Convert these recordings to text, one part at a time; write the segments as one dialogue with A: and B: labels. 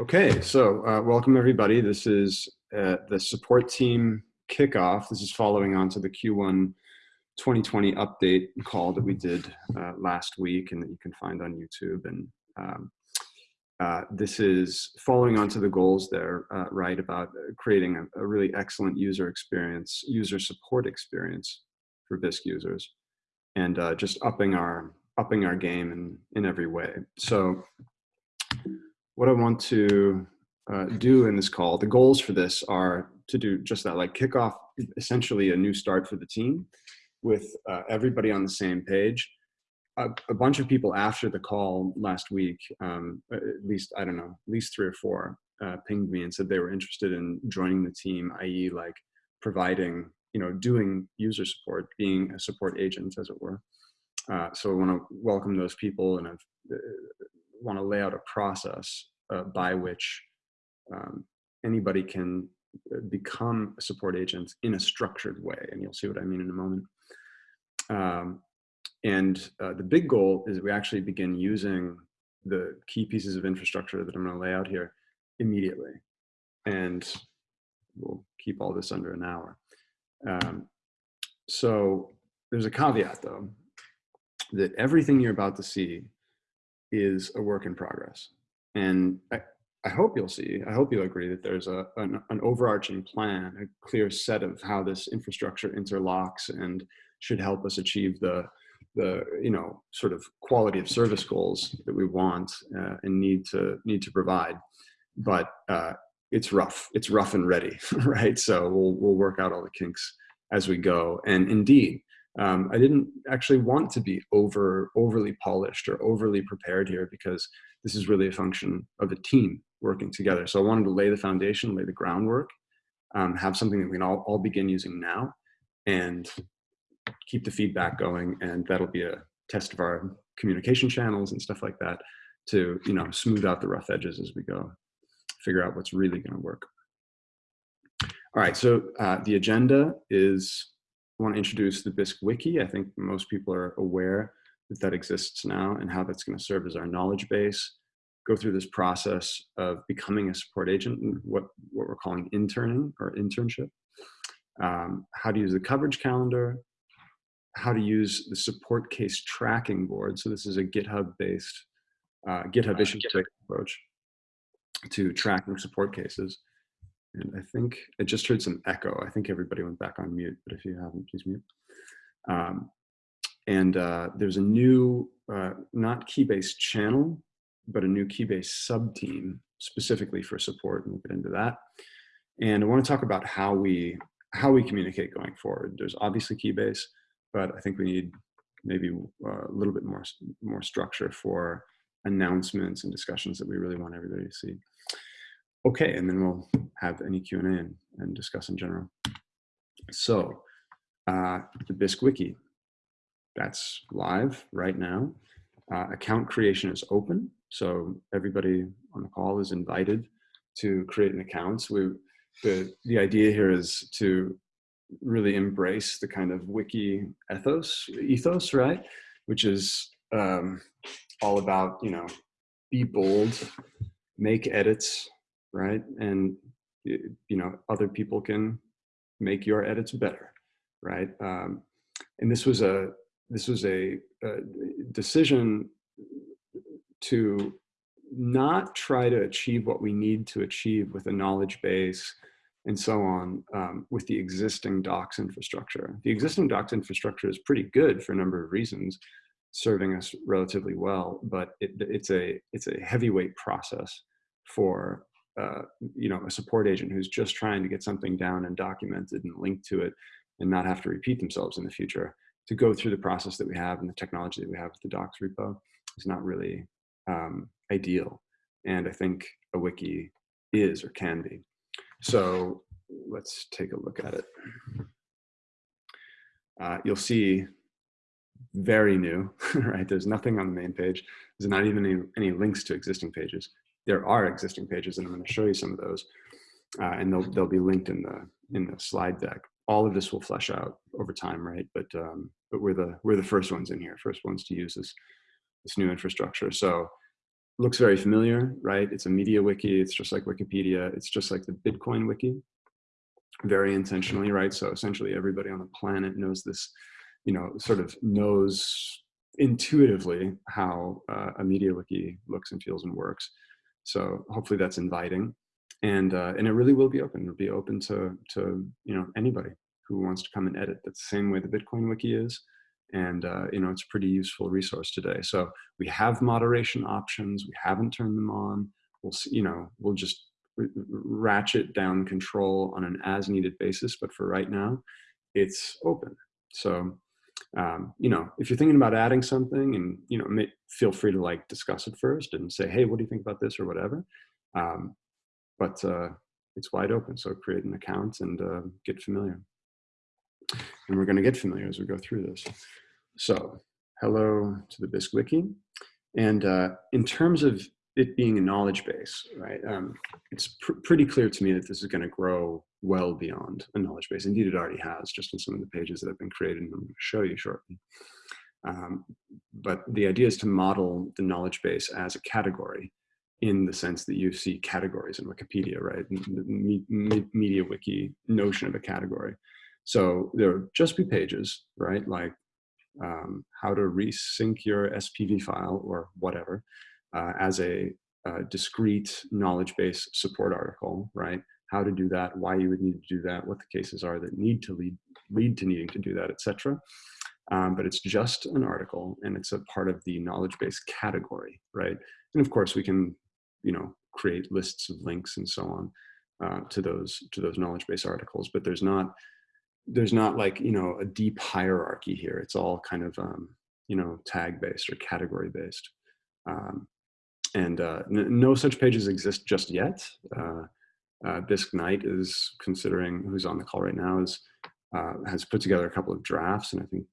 A: Okay, so uh, welcome everybody. This is uh, the support team kickoff. This is following on to the Q1 2020 update call that we did uh, last week and that you can find on YouTube. And um, uh, this is following on to the goals there, uh, right, about creating a, a, really excellent user experience, user support experience for Bisq users, and uh, just upping our upping our game in, in every way. So what I want to uh, do in this call, the goals for this are to do just that, like kick off essentially a new start for the team with uh, everybody on the same page. A, a, bunch of people after the call last week, um, at least, I don't know, at least three or four, uh, pinged me and said they were interested in joining the team, i.e. like providing, you know, doing user support, being a support agent as it were. Uh, so I want to welcome those people and I've uh, want to lay out a process uh, by which um, anybody can uh, become a support agent in a structured way. And you'll see what I mean in a moment. Um, and uh, the big goal is that we actually begin using the key pieces of infrastructure that I'm going to lay out here immediately. And we'll keep all this under an hour. Um, so there's a caveat though, that everything you're about to see is a work in progress. And I, I hope you'll see, I hope you'll agree that there's a, an, an, overarching plan, a clear set of how this infrastructure interlocks and should help us achieve the, the you know, sort of quality of service goals that we want uh, and need to, need to provide. But uh, it's rough, it's rough and ready, right? So we'll, we'll work out all the kinks as we go. And indeed, um, I didn't actually want to be over overly polished or overly prepared here because this is really a function of a team working together. So I wanted to lay the foundation, lay the groundwork, um, have something that we can all, all begin using now and keep the feedback going. And that'll be a test of our communication channels and stuff like that to, you know, smooth out the rough edges as we go, figure out what's really gonna work. All right, so uh, the agenda is I want to introduce the Bisq Wiki. I think most people are aware that that exists now and how that's going to serve as our knowledge base. Go through this process of becoming a support agent, what, what we're calling interning or internship. Um, how to use the coverage calendar, how to use the support case tracking board. So this is a GitHub-based, uh, GitHub issue approach to tracking support cases. And I think I just heard some echo. I think everybody went back on mute, but if you haven't, please mute. Um, and uh, there's a new, uh, not Keybase channel, but a new Keybase sub-team specifically for support, and we'll get into that. And I want to talk about how we how we communicate going forward. There's obviously Keybase, but I think we need maybe uh, a little bit more more structure for announcements and discussions that we really want everybody to see. Okay, and then we'll have any Q&A and, and, discuss in general. So, uh, the Bisq Wiki, that's live right now. Uh, account creation is open, so everybody on the call is invited to create an account. We, the, the idea here is to really embrace the kind of wiki ethos, ethos, right? Which is um, all about, you know, be bold, make edits, right? And you know, other people can make your edits better, right? Um, and this was a this was a, a decision to not try to achieve what we need to achieve with a knowledge base and so on um, with the existing docs infrastructure. The existing docs infrastructure is pretty good for a number of reasons, serving us relatively well, but it, it's a it's a heavyweight process for uh, you know, a support agent who's just trying to get something down and documented and linked to it and not have to repeat themselves in the future to go through the process that we have and the technology that we have with the docs repo is not really um, ideal. And I think a wiki is or can be. So let's take a look at it. Uh, you'll see very new, right? There's nothing on the main page. There's not even any, any links to existing pages there are existing pages and I'm going to show you some of those uh, and they'll, they'll be linked in the in the slide deck. All of this will flesh out over time, right? But um, but we're the we're the first ones in here, first ones to use this this new infrastructure. So looks very familiar, right? It's a media wiki. It's just like Wikipedia. It's just like the Bitcoin wiki, very intentionally, right? So essentially everybody on the planet knows this, you know, sort of knows intuitively how uh, a media wiki looks and feels and works. So hopefully that's inviting. And, uh, and it really will be open. It'll be open to, to, you know, anybody who wants to come and edit. That's the same way the Bitcoin wiki is and uh, you know it's a pretty useful resource today so we have moderation options we haven't turned them on we'll see you know we'll just ratchet down control on an as needed basis but for right now it's open so um, you know if you're thinking about adding something and you know feel free to like discuss it first and say hey what do you think about this or whatever um, but uh, it's wide open so create an account and uh, get familiar and we're going to get familiar as we go through this. So hello to the Bisq Wiki. And uh, in terms of it being a knowledge base, right, um, it's pr pretty clear to me that this is going to grow well beyond a knowledge base. Indeed, it already has, just in some of the pages that have been created and I'm going to show you shortly. Um, but the idea is to model the knowledge base as a category in the sense that you see categories in Wikipedia, right? The me me media wiki notion of a category. So there will just be pages, right? Like um, how to resync your SPV file or whatever uh, as a, a discrete knowledge base support article, right? How to do that, why you would need to do that, what the cases are that need to lead, lead to needing to do that, etc. Um, but it's just an article and it's a part of the knowledge base category, right? And of course we can, you know, create lists of links and so on uh, to those to those knowledge base articles, but there's not there's not like you know a deep hierarchy here it's all kind of um, you know tag based or category based um, and uh, no such pages exist just yet uh, uh, Bisq Knight is considering who's on the call right now is uh, has put together a couple of drafts and I think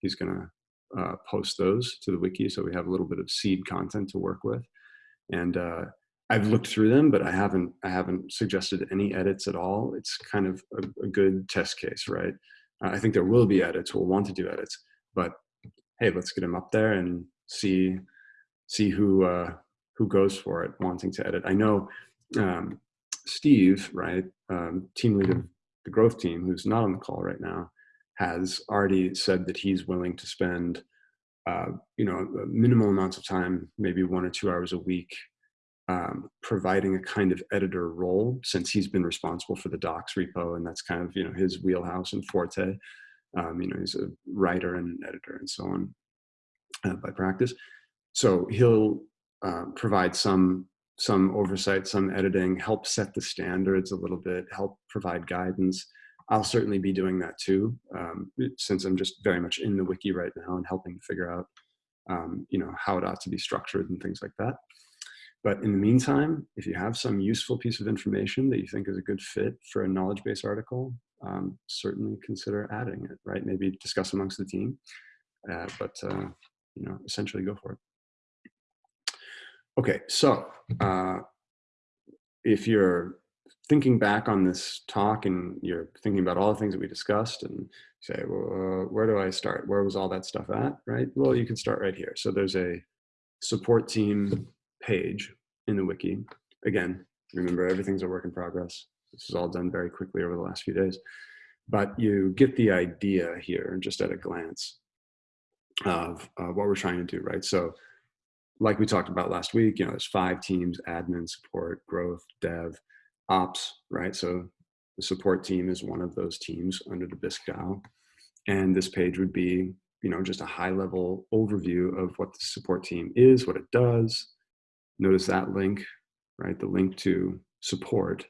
A: he's gonna uh, post those to the wiki so we have a little bit of seed content to work with and uh, I've looked through them, but I haven't I haven't suggested any edits at all. It's kind of a, a good test case, right? I think there will be edits. We'll want to do edits, but hey, let's get them up there and see see who who goes for it, wanting to edit. I know um, Steve, right, um, team lead of the growth team, who's not on the call right now, has already said that he's willing to spend uh, you know minimal amounts of time, maybe one or two hours a week um, providing a kind of editor role since he's been responsible for the docs repo and that's kind of you know his wheelhouse and forte um, you know he's a writer and an editor and so on uh, by practice so he'll uh, provide some some oversight some editing help set the standards a little bit help provide guidance i'll certainly be doing that too um, since i'm just very much in the wiki right now and helping figure out um, you know how it ought to be structured and things like that but in the meantime, if you have some useful piece of information that you think is a good fit for a knowledge base article, um, certainly consider adding it, right? Maybe discuss amongst the team, uh, but uh, you know, essentially go for it. Okay, so uh, if you're thinking back on this talk and you're thinking about all the things that we discussed and say, well, uh, where do I start? Where was all that stuff at, right? Well, you can start right here. So there's a support team page in the wiki. Again, remember everything's a work in progress. This is all done very quickly over the last few days. But you get the idea here just at a glance of uh, what we're trying to do, right? So like we talked about last week, you know, there's five teams, admin, support, growth, dev, ops, right? So the support team is one of those teams under the DAO. And this page would be, you know, just a high level overview of what the support team is, what it does, notice that link, right? The link to support.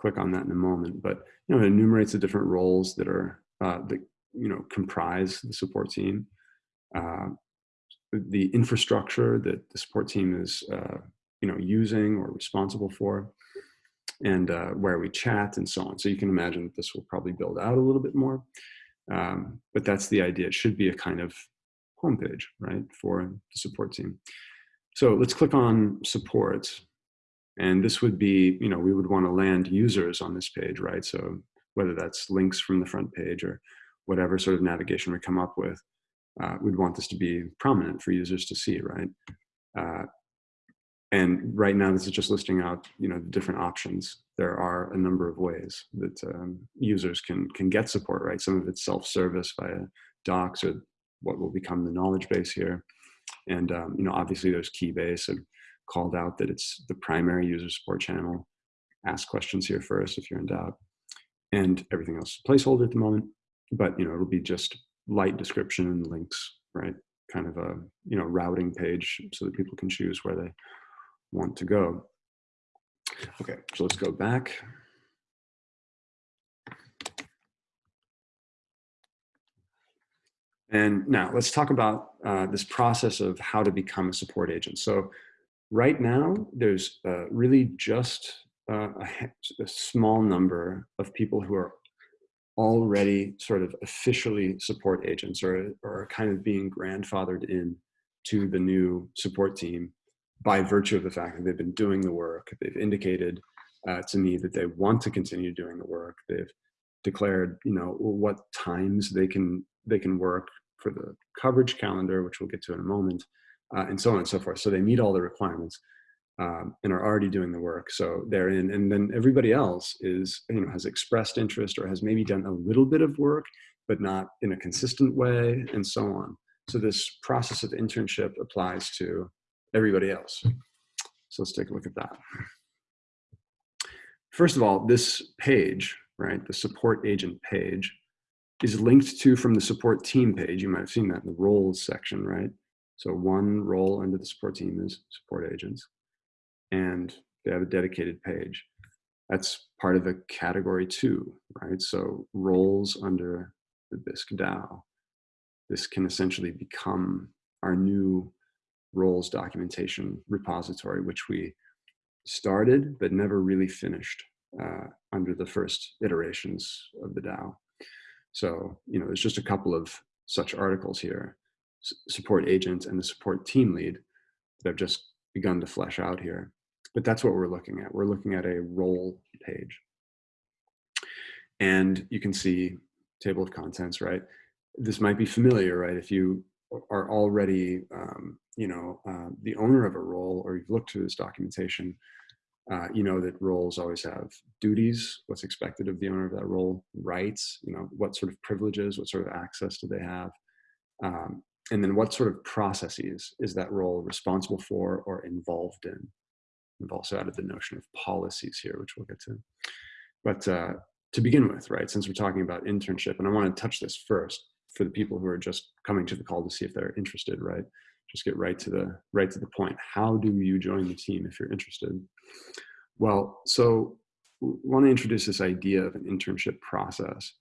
A: Click on that in a moment, but you know, it enumerates the different roles that are uh, that you know comprise the support team, uh, the infrastructure that the support team is uh, you know using or responsible for, and uh, where we chat and so on. So you can imagine that this will probably build out a little bit more, um, but that's the idea. It should be a kind of homepage, right, for the support team. So let's click on support. And this would be, you know, we would want to land users on this page, right? So whether that's links from the front page or whatever sort of navigation we come up with, uh, we'd want this to be prominent for users to see, right? Uh, and right now, this is just listing out, you know, the different options. There are a number of ways that um, users can can get support, right? Some of it's self-service via docs or what will become the knowledge base here. And, um, you know, obviously there's Keybase and called out that it's the primary user support channel. Ask questions here first if you're in doubt. And everything else placeholder at the moment, but, you know, it'll be just light description and links, right? Kind of a, you know, routing page so that people can choose where they want to go. Okay, so let's go back. And now let's talk about uh, this process of how to become a support agent. So right now, there's uh, really just uh, a, a, small number of people who are already sort of officially support agents or, or kind of being grandfathered in to the new support team by virtue of the fact that they've been doing the work, they've indicated uh, to me that they want to continue doing the work. They've declared, you know, what times they can they can work for the coverage calendar, which we'll get to in a moment, uh, and so on and so forth. So they meet all the requirements um, and are already doing the work. So they're in, and then everybody else is, you know, has expressed interest or has maybe done a little bit of work, but not in a consistent way, and so on. So this process of internship applies to everybody else. So let's take a look at that. First of all, this page, right, the support agent page, is linked to from the support team page. You might have seen that in the roles section, right? So one role under the support team is support agents, and they have a dedicated page. That's part of a category two, right? So roles under the Bisq DAO. This can essentially become our new roles documentation repository, which we started but never really finished uh, under the first iterations of the DAO. So, you know, there's just a couple of such articles here, support agent and the support team lead that I've just begun to flesh out here. But that's what we're looking at. We're looking at a role page. And you can see table of contents, right? This might be familiar, right? If you are already, um, you know, uh, the owner of a role, or you've looked through this documentation, uh, you know that roles always have duties, what's expected of the owner of that role, rights, you know, what sort of privileges, what sort of access do they have, um, and then what sort of processes is that role responsible for or involved in. We've also added the notion of policies here, which we'll get to. But uh, to begin with, right, since we're talking about internship, and I want to touch this first, for the people who are just coming to the call to see if they're interested, right? Just get right to the right to the point. How do you join the team if you're interested? Well, so want to introduce this idea of an internship process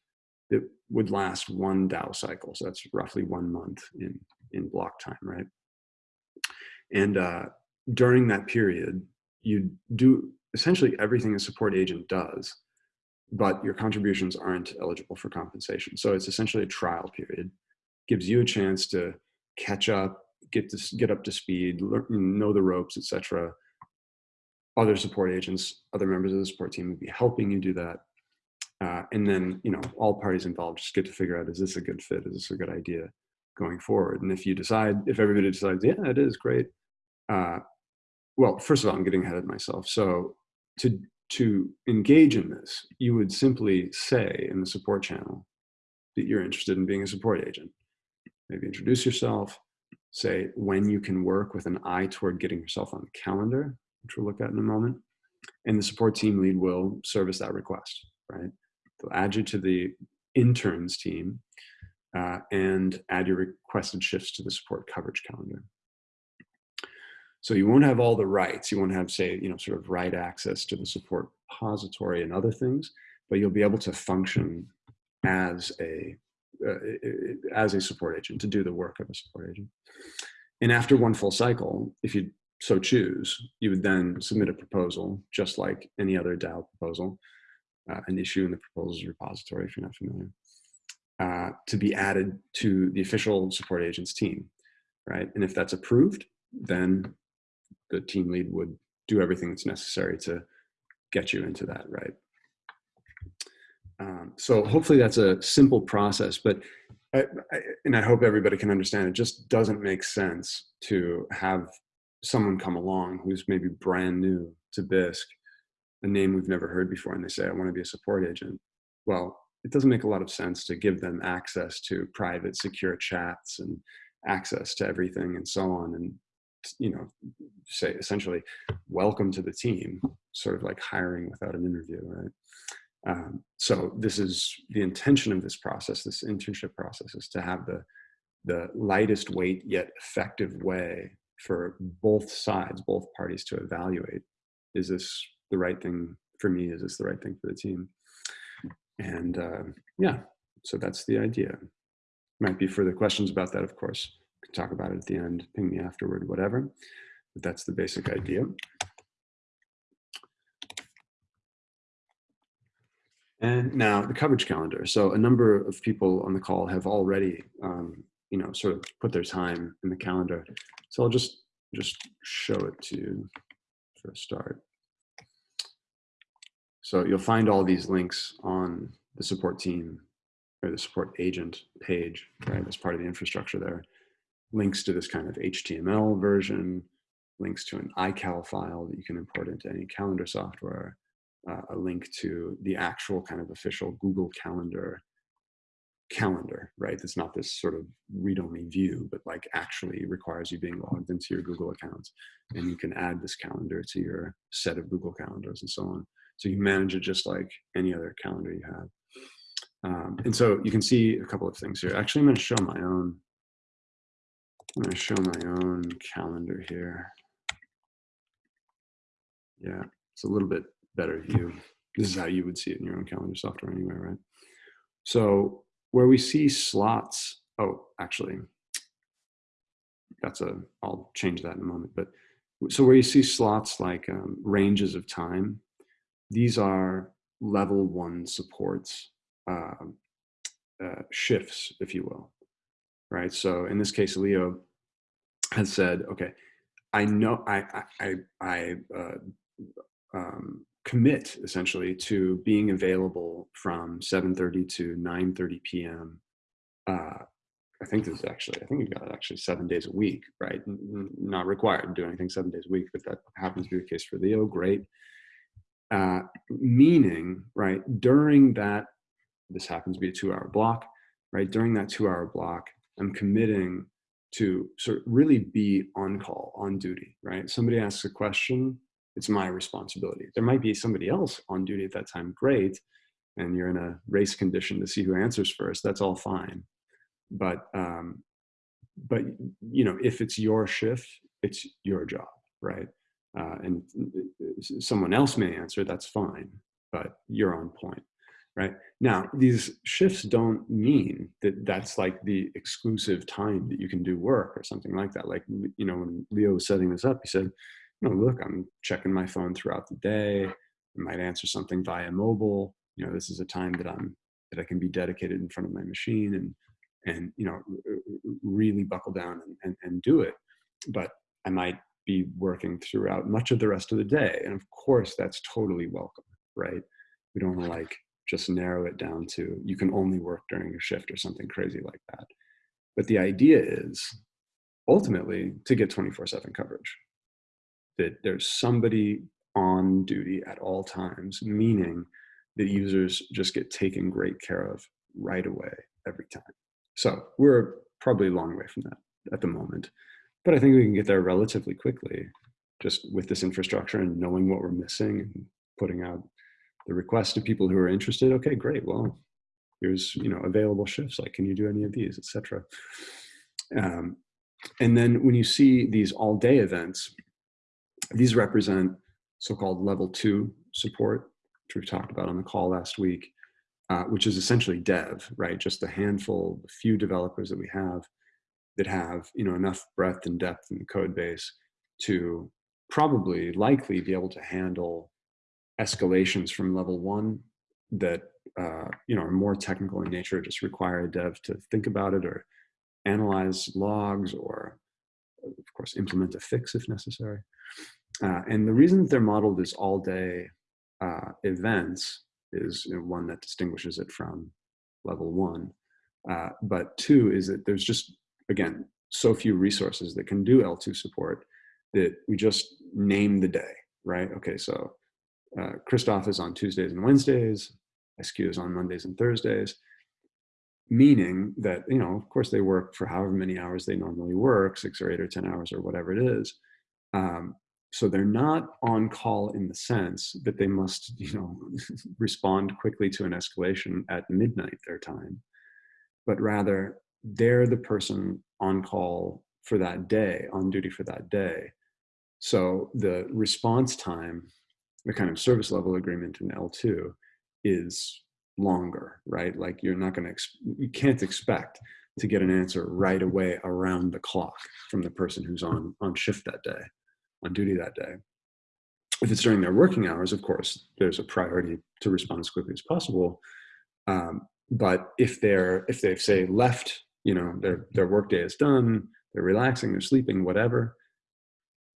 A: that would last one DAO cycle. So that's roughly one month in, in block time, right? And uh, during that period, you do essentially everything a support agent does but your contributions aren't eligible for compensation. So it's essentially a trial period. Gives you a chance to catch up, get to get up to speed, learn, know the ropes, etc. Other support agents, other members of the support team would be helping you do that. Uh, and then, you know, all parties involved just get to figure out, is this a good fit? Is this a good idea going forward? And if you decide, if everybody decides, yeah, it is great. Uh, well, first of all, I'm getting ahead of myself. So to to engage in this, you would simply say in the support channel that you're interested in being a support agent. Maybe introduce yourself, say when you can work with an eye toward getting yourself on the calendar, which we'll look at in a moment. And the support team lead will service that request, right? They'll add you to the interns team uh, and add your requested shifts to the support coverage calendar. So you won't have all the rights. You won't have, say, you know, sort of right access to the support repository and other things, but you'll be able to function as a uh, as a support agent to do the work of a support agent. And after one full cycle, if you so choose, you would then submit a proposal, just like any other DAO proposal, uh, an issue in the proposals repository, if you're not familiar, uh, to be added to the official support agents team, right? And if that's approved, then the team lead would do everything that's necessary to get you into that, right? Um, so hopefully that's a simple process, but I, I, and I hope everybody can understand it just doesn't make sense to have someone come along who's maybe brand new to Bisq, a name we've never heard before, and they say, I want to be a support agent. Well, it doesn't make a lot of sense to give them access to private secure chats and access to everything and so on and you know say essentially welcome to the team sort of like hiring without an interview right um, so this is the intention of this process this internship process is to have the the lightest weight yet effective way for both sides both parties to evaluate is this the right thing for me is this the right thing for the team and uh, yeah, so that's the idea. Might be further questions about that, of course. Talk about it at the end, ping me afterward, whatever. But that's the basic idea. And now the coverage calendar. So a number of people on the call have already, um, you know, sort of put their time in the calendar. So I'll just just show it to you for a start. So you'll find all these links on the support team or the support agent page, right? As part of the infrastructure there. Links to this kind of HTML version, links to an iCal file that you can import into any calendar software, uh, a link to the actual kind of official Google Calendar calendar, right? It's not this sort of read-only view, but like actually requires you being logged into your Google account. And you can add this calendar to your set of Google calendars and so on. So you manage it just like any other calendar you have. Um, and so you can see a couple of things here. Actually, I'm going to show my own. I'm going to show my own calendar here. Yeah, it's a little bit better view. This is how you would see it in your own calendar software anyway, right? So where we see slots, oh, actually, that's a, I'll change that in a moment. But so where you see slots like um, ranges of time, these are level one supports uh, uh, shifts, if you will, right? So in this case, Leo has said, okay, I know I I I, uh, um, commit essentially to being available from 7:30 to 9:30 p.m. Uh, I think this is actually I think you've got actually seven days a week, right? Not required to do anything seven days a week, but that happens to be the case for Leo. Great uh, meaning, right, during that, this happens to be a two hour block, right, during that two hour block, I'm committing to sort of really be on call, on duty, right? Somebody asks a question, it's my responsibility. There might be somebody else on duty at that time, great, and you're in a race condition to see who answers first, that's all fine. But, um, but you know, if it's your shift, it's your job, right? uh, and someone else may answer, that's fine, but you're on point, right? Now, these shifts don't mean that that's like the exclusive time that you can do work or something like that. Like, you know, when Leo was setting this up, he said, you know, look, I'm checking my phone throughout the day. I might answer something via mobile. You know, this is a time that I'm, that I can be dedicated in front of my machine and, and, you know, really buckle down and, and, and do it. But I might be working throughout much of the rest of the day. And of course, that's totally welcome, right? We don't like just narrow it down to you can only work during a shift or something crazy like that. But the idea is ultimately to get 24 7 coverage, that there's somebody on duty at all times, meaning that users just get taken great care of right away every time. So we're probably a long way from that at the moment. But I think we can get there relatively quickly just with this infrastructure and knowing what we're missing and putting out the request of people who are interested. Okay, great. Well, here's you know available shifts. Like, can you do any of these, etc. Um, and then when you see these all-day events, these represent so-called level two support, which we've talked about on the call last week, uh, which is essentially dev, right? Just a handful, a few developers that we have that have you know enough breadth and depth in the code base to probably likely be able to handle escalations from level one that uh, you know are more technical in nature, just require a dev to think about it or analyze logs or of course implement a fix if necessary. Uh, and the reason that they're modeled as all day uh, events is you know, one that distinguishes it from level one. Uh, but two is that there's just again, so few resources that can do L2 support that we just name the day, right? Okay, so uh, Christoph is on Tuesdays and Wednesdays, SQ is on Mondays and Thursdays, meaning that, you know, of course they work for however many hours they normally work, six or eight or 10 hours or whatever it is. Um, so they're not on call in the sense that they must, you know, respond quickly to an escalation at midnight their time, but rather they're the person on call for that day, on duty for that day. So the response time, the kind of service level agreement in L2 is longer, right? Like you're not going to, you can't expect to get an answer right away around the clock from the person who's on on shift that day on duty that day. If it's during their working hours, of course, there's a priority to respond as quickly as possible. Um, but if they're if they've say left, you know, their their workday is done, they're relaxing, they're sleeping, whatever,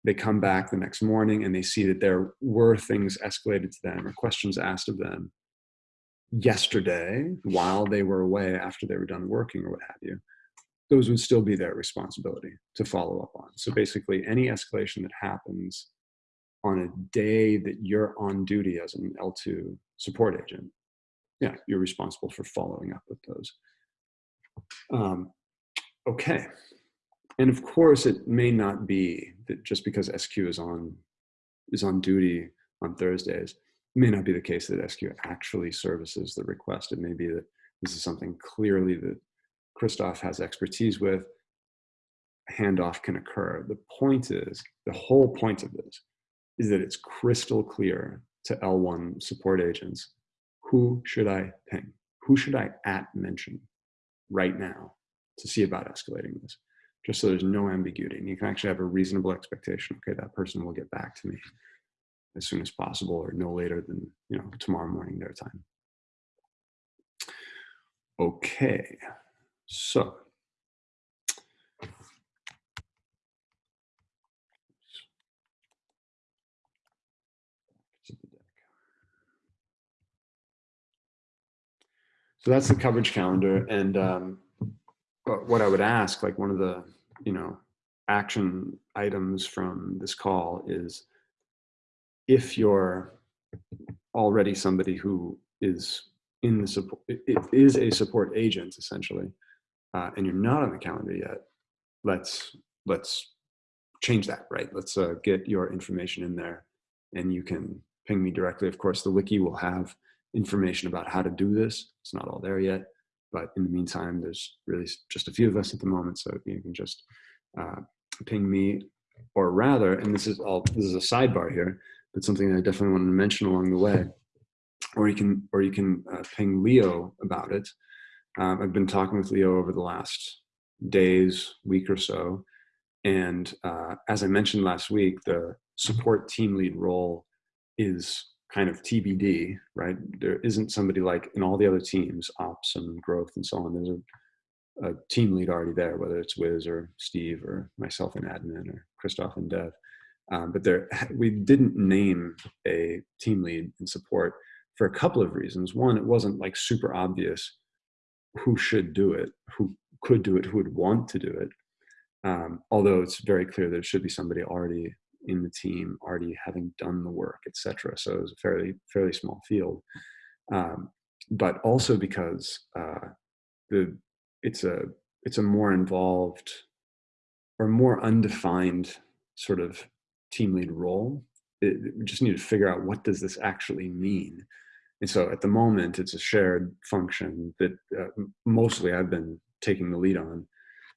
A: they come back the next morning and they see that there were things escalated to them or questions asked of them yesterday while they were away after they were done working or what have you those would still be their responsibility to follow up on. So basically any escalation that happens on a day that you're on duty as an L2 support agent, yeah, you're responsible for following up with those. Um, okay. And of course, it may not be that just because SQ is on is on duty on Thursdays, it may not be the case that SQ actually services the request. It may be that this is something clearly that Christoph has expertise with, handoff can occur. The point is, the whole point of this is that it's crystal clear to L1 support agents, who should I ping? Who should I at mention right now to see about escalating this? Just so there's no ambiguity and you can actually have a reasonable expectation. Okay, that person will get back to me as soon as possible or no later than you know tomorrow morning their time. Okay. So, So that's the coverage calendar. And um, what I would ask, like one of the, you know, action items from this call is if you're already somebody who is in the support, it is a support agent essentially, uh, and you're not on the calendar yet, let's let's change that, right? Let's uh, get your information in there and you can ping me directly. Of course, the wiki will have information about how to do this. It's not all there yet, but in the meantime, there's really just a few of us at the moment, so you can just uh, ping me, or rather, and this is all, this is a sidebar here, but something I definitely want to mention along the way, or you can, or you can uh, ping Leo about it, um, I've been talking with Leo over the last days, week or so. And uh, as I mentioned last week, the support team lead role is kind of TBD, right? There isn't somebody like in all the other teams, ops and growth and so on. There's a, a team lead already there, whether it's Wiz or Steve or myself and admin or Christoph and Dev. Um, but there, we didn't name a team lead in support for a couple of reasons. One, it wasn't like super obvious who should do it, who could do it, who would want to do it. Um, although it's very clear that it should be somebody already in the team, already having done the work, etc. So it was a fairly fairly small field, um, but also because uh, the it's a it's a more involved or more undefined sort of team lead role. It, we just need to figure out what does this actually mean and so at the moment, it's a shared function that uh, mostly I've been taking the lead on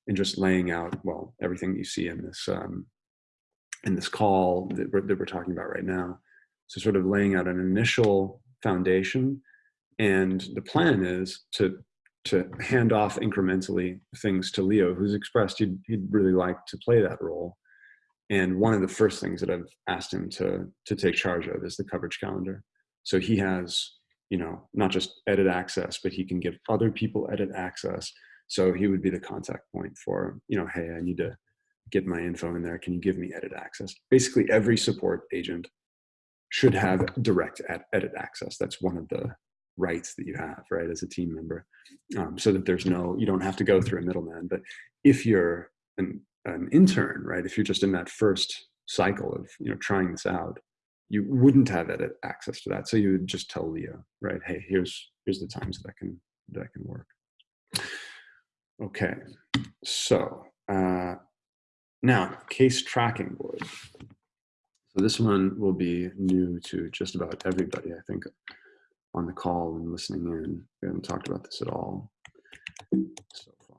A: and just laying out, well, everything you see in this, um, in this call that we're, that we're talking about right now. So sort of laying out an initial foundation. And the plan is to, to hand off incrementally things to Leo, who's expressed he'd, he'd really like to play that role. And one of the first things that I've asked him to, to take charge of is the coverage calendar. So he has, you know, not just edit access, but he can give other people edit access. So he would be the contact point for, you know, hey, I need to get my info in there. Can you give me edit access? Basically, every support agent should have direct edit access. That's one of the rights that you have, right, as a team member, um, so that there's no, you don't have to go through a middleman. But if you're an, an intern, right, if you're just in that first cycle of you know trying this out, you wouldn't have edit access to that. So you would just tell Leo, right? Hey, here's here's the times that I can that I can work. Okay, so uh, now case tracking board. So this one will be new to just about everybody, I think, on the call and listening in. We haven't talked about this at all so far.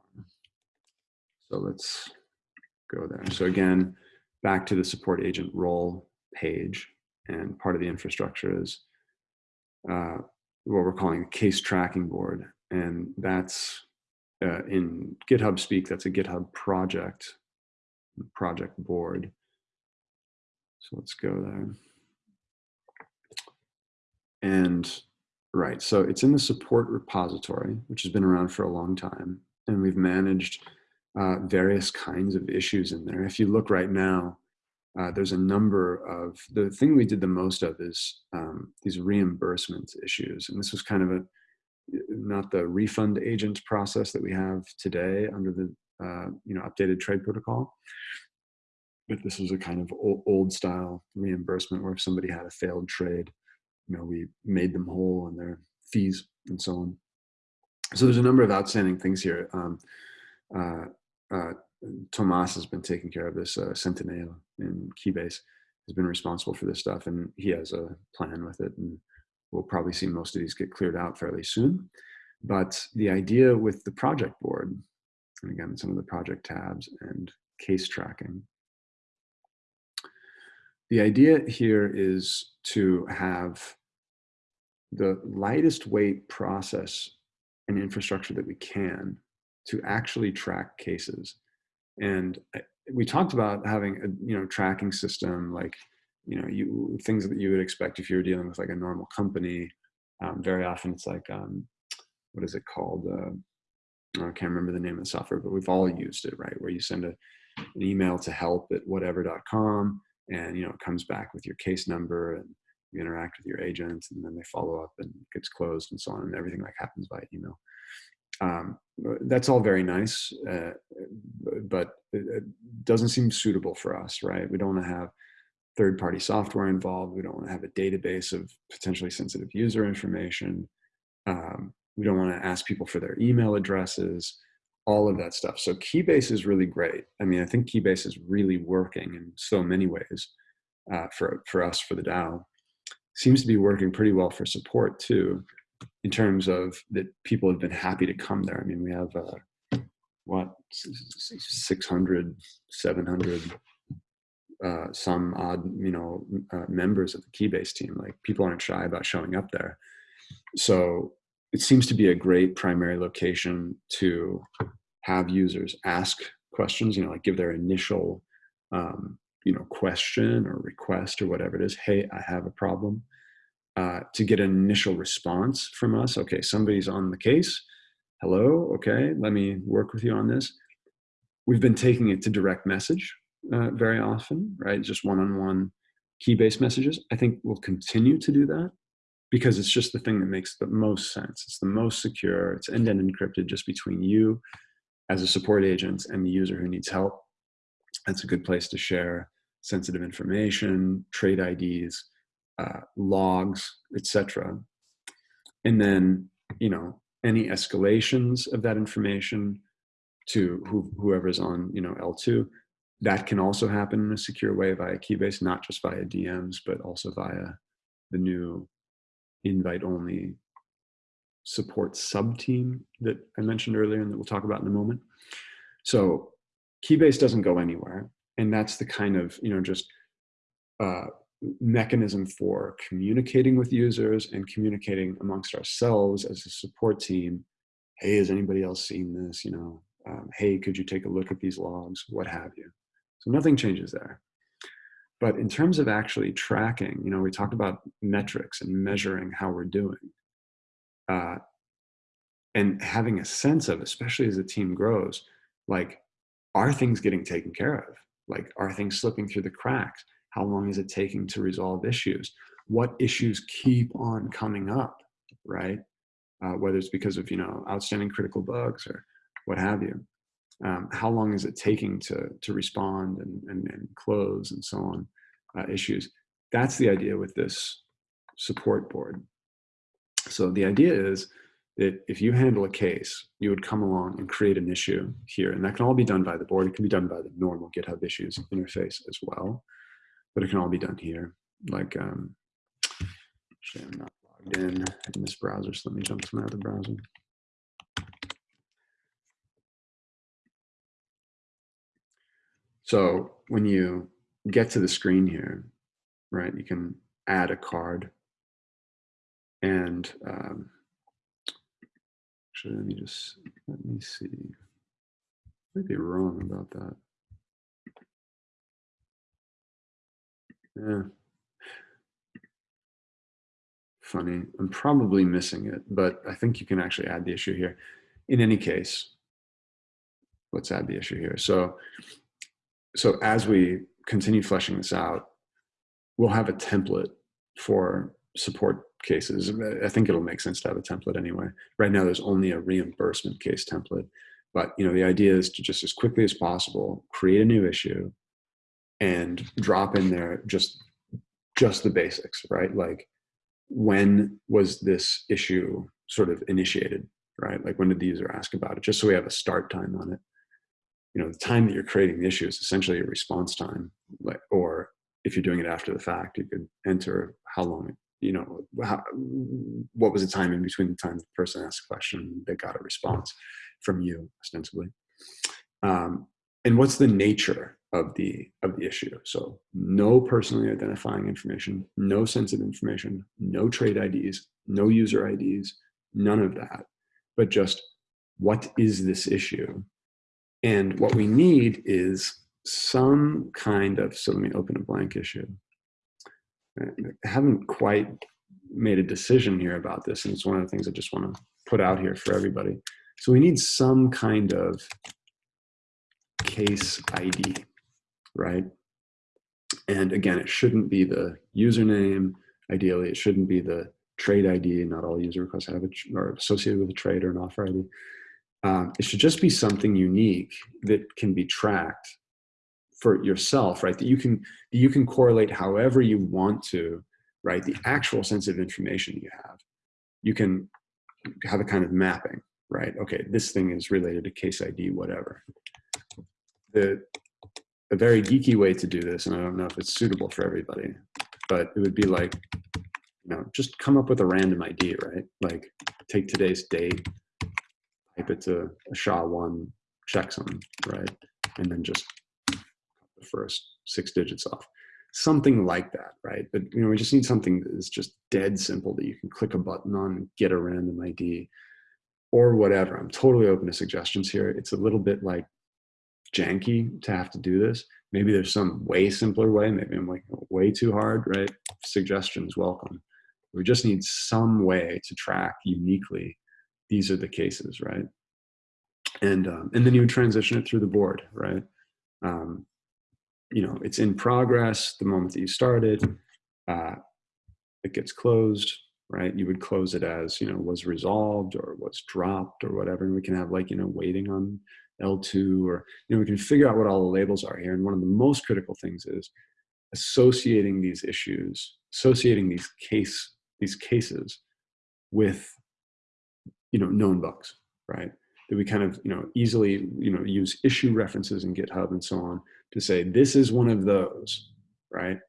A: So let's go there. So again, back to the support agent role page, and part of the infrastructure is uh, what we're calling a case tracking board, and that's uh, in GitHub speak. That's a GitHub project, project board. So let's go there. And right, so it's in the support repository, which has been around for a long time, and we've managed uh, various kinds of issues in there. If you look right now, uh, there's a number of, the thing we did the most of is um, these reimbursement issues. And this was kind of a, not the refund agent process that we have today under the, uh, you know, updated trade protocol. But this was a kind of old, old style reimbursement where if somebody had a failed trade, you know, we made them whole on their fees and so on. So there's a number of outstanding things here. Um, uh, uh, Tomas has been taking care of this. Uh, Centineo in Keybase has been responsible for this stuff, and he has a plan with it. And we'll probably see most of these get cleared out fairly soon. But the idea with the project board, and again, some of the project tabs and case tracking. The idea here is to have the lightest weight process and infrastructure that we can to actually track cases. And we talked about having a you know tracking system like you know you things that you would expect if you were dealing with like a normal company. Um, very often it's like um, what is it called? Uh, I can't remember the name of the software, but we've all used it, right? Where you send a, an email to help at whatever.com and you know it comes back with your case number and you interact with your agent and then they follow up and it gets closed and so on and everything like happens by email um, that's all very nice, uh, but it, doesn't seem suitable for us, right? We don't want to have third-party software involved. We don't want to have a database of potentially sensitive user information. Um, we don't want to ask people for their email addresses, all of that stuff. So Keybase is really great. I mean, I think Keybase is really working in so many ways uh, for, for us, for the DAO. Seems to be working pretty well for support too in terms of that people have been happy to come there. I mean, we have uh, what 600, 700, uh, some odd, you know, uh, members of the Keybase team. Like people aren't shy about showing up there. So it seems to be a great primary location to have users ask questions. You know, like give their initial, um, you know, question or request or whatever it is. Hey, I have a problem uh, to get an initial response from us. Okay, somebody's on the case. Hello, okay, let me work with you on this. We've been taking it to direct message uh, very often, right? Just one-on-one Keybase messages. I think we'll continue to do that because it's just the thing that makes the most sense. It's the most secure. It's end-to-end -end encrypted just between you as a support agent and the user who needs help. That's a good place to share sensitive information, trade IDs, uh, logs, etc. And then, you know, any escalations of that information to who, whoever's on, you know, L2, that can also happen in a secure way via Keybase, not just via DMs, but also via the new invite-only support sub-team that I mentioned earlier and that we'll talk about in a moment. So Keybase doesn't go anywhere. And that's the kind of, you know, just uh, mechanism for communicating with users and communicating amongst ourselves as a support team. Hey, has anybody else seen this? You know, um, hey, could you take a look at these logs? What have you? So nothing changes there. But in terms of actually tracking, you know, we talked about metrics and measuring how we're doing. Uh, and having a sense of, especially as the team grows, like, are things getting taken care of? Like, are things slipping through the cracks? How long is it taking to resolve issues? What issues keep on coming up, right? Uh, whether it's because of, you know, outstanding critical bugs or what have you. Um, how long is it taking to to respond and and, and close and so on uh, issues. That's the idea with this support board. So the idea is that if you handle a case you would come along and create an issue here and that can all be done by the board. It can be done by the normal github issues interface as well but it can all be done here. Like um actually i'm not logged in in this browser so let me jump to my other browser So when you get to the screen here, right, you can add a card. And um, actually, let me just, let me see. I might be wrong about that. Yeah. Funny. I'm probably missing it, but I think you can actually add the issue here. In any case, let's add the issue here. So so as we continue fleshing this out, we'll have a template for support cases. I think it'll make sense to have a template anyway. Right now, there's only a reimbursement case template, but you know the idea is to just as quickly as possible create a new issue and drop in there just just the basics, right? Like when was this issue sort of initiated, right? Like when did the user ask about it? Just so we have a start time on it you know the time that you're creating the issue is essentially a response time like or if you're doing it after the fact you could enter how long you know how, what was the time in between the time the person asked a question they got a response from you ostensibly. Um, and what's the nature of the of the issue? So no personally identifying information no sensitive information no trade ids no user ids none of that but just what is this issue and what we need is some kind of, so let me open a blank issue. I haven't quite made a decision here about this, and it's one of the things I just want to put out here for everybody. So we need some kind of case ID, right? And again, it shouldn't be the username. Ideally, it shouldn't be the trade ID. Not all user requests have it are associated with a trade or an offer ID. Um, it should just be something unique that can be tracked for yourself, right? That you can that you can correlate however you want to, right? The actual sense of information you have, you can have a kind of mapping, right? Okay, this thing is related to case ID, whatever. The a very geeky way to do this, and I don't know if it's suitable for everybody, but it would be like, you know, just come up with a random ID, right? Like take today's date, it to a SHA-1 checksum, right? And then just the first six digits off. Something like that, right? But you know, we just need something that is just dead simple that you can click a button on and get a random ID or whatever. I'm totally open to suggestions here. It's a little bit like janky to have to do this. Maybe there's some way simpler way. Maybe I'm like way too hard, right? Suggestions welcome. We just need some way to track uniquely these are the cases, right? And um, and then you would transition it through the board, right? Um, you know, it's in progress the moment that you started. Uh, it gets closed, right? You would close it as you know was resolved or was dropped or whatever, and we can have like you know waiting on L2 or you know we can figure out what all the labels are here. And one of the most critical things is associating these issues, associating these case these cases with you know known bugs right? That we kind of you know easily you know use issue references in github and so on to say this is one of those right?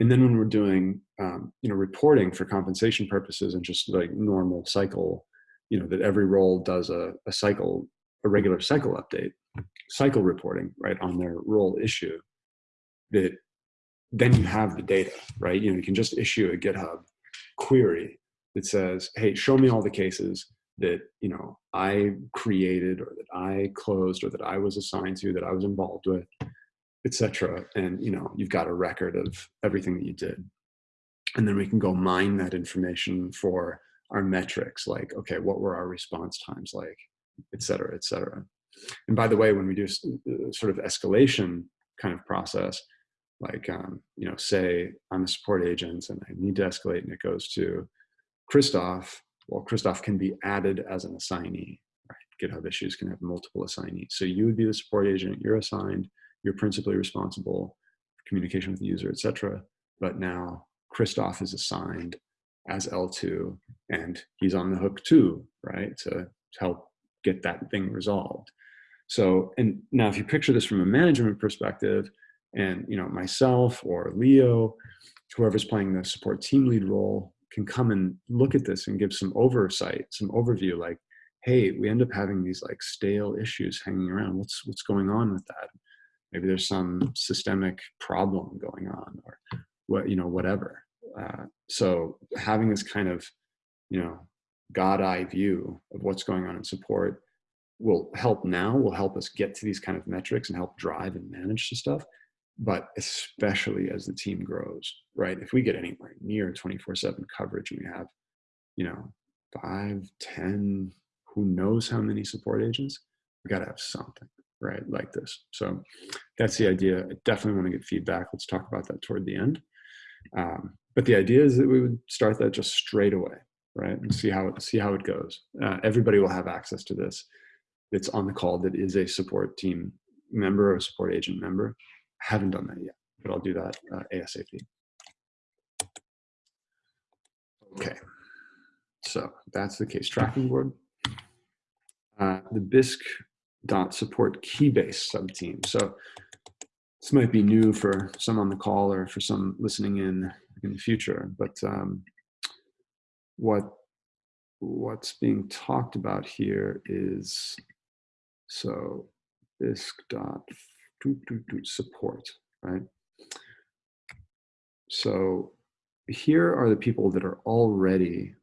A: And then when we're doing um, you know reporting for compensation purposes and just like normal cycle you know that every role does a, a cycle a regular cycle update cycle reporting right on their role issue that then you have the data right? You know you can just issue a github query that says hey show me all the cases that you know I created or that I closed or that I was assigned to that I was involved with, etc. And you know you've got a record of everything that you did, and then we can go mine that information for our metrics, like okay, what were our response times like, etc., etc. And by the way, when we do uh, sort of escalation kind of process, like um, you know, say I'm a support agent and I need to escalate, and it goes to Christoph well, Christoph can be added as an assignee. Right? GitHub issues can have multiple assignees. So you would be the support agent, you're assigned, you're principally responsible for communication with the user, etc. But now Christoph is assigned as L2 and he's on the hook too, right? To, to help get that thing resolved. So, and now if you picture this from a management perspective and, you know, myself or Leo, whoever's playing the support team lead role can come and look at this and give some oversight, some overview like, hey, we end up having these like stale issues hanging around. What's, what's going on with that? Maybe there's some systemic problem going on or what, you know, whatever. Uh, so having this kind of, you know, God eye view of what's going on in support will help now, will help us get to these kind of metrics and help drive and manage the stuff. But especially as the team grows, right? If we get anywhere near 24 seven coverage and we have, you know, five, 10, who knows how many support agents, we got to have something, right? Like this. So that's the idea. I definitely want to get feedback. Let's talk about that toward the end. Um, but the idea is that we would start that just straight away, right? And see how it, see how it goes. Uh, everybody will have access to this. It's on the call that is a support team member or support agent member. Haven't done that yet, but I'll do that uh, ASAP. Okay, so that's the case tracking board. Uh, the Bisq dot support keybase subteam. So this might be new for some on the call or for some listening in in the future, but um, what what's being talked about here is so Bisq dot support, right? So here are the people that are already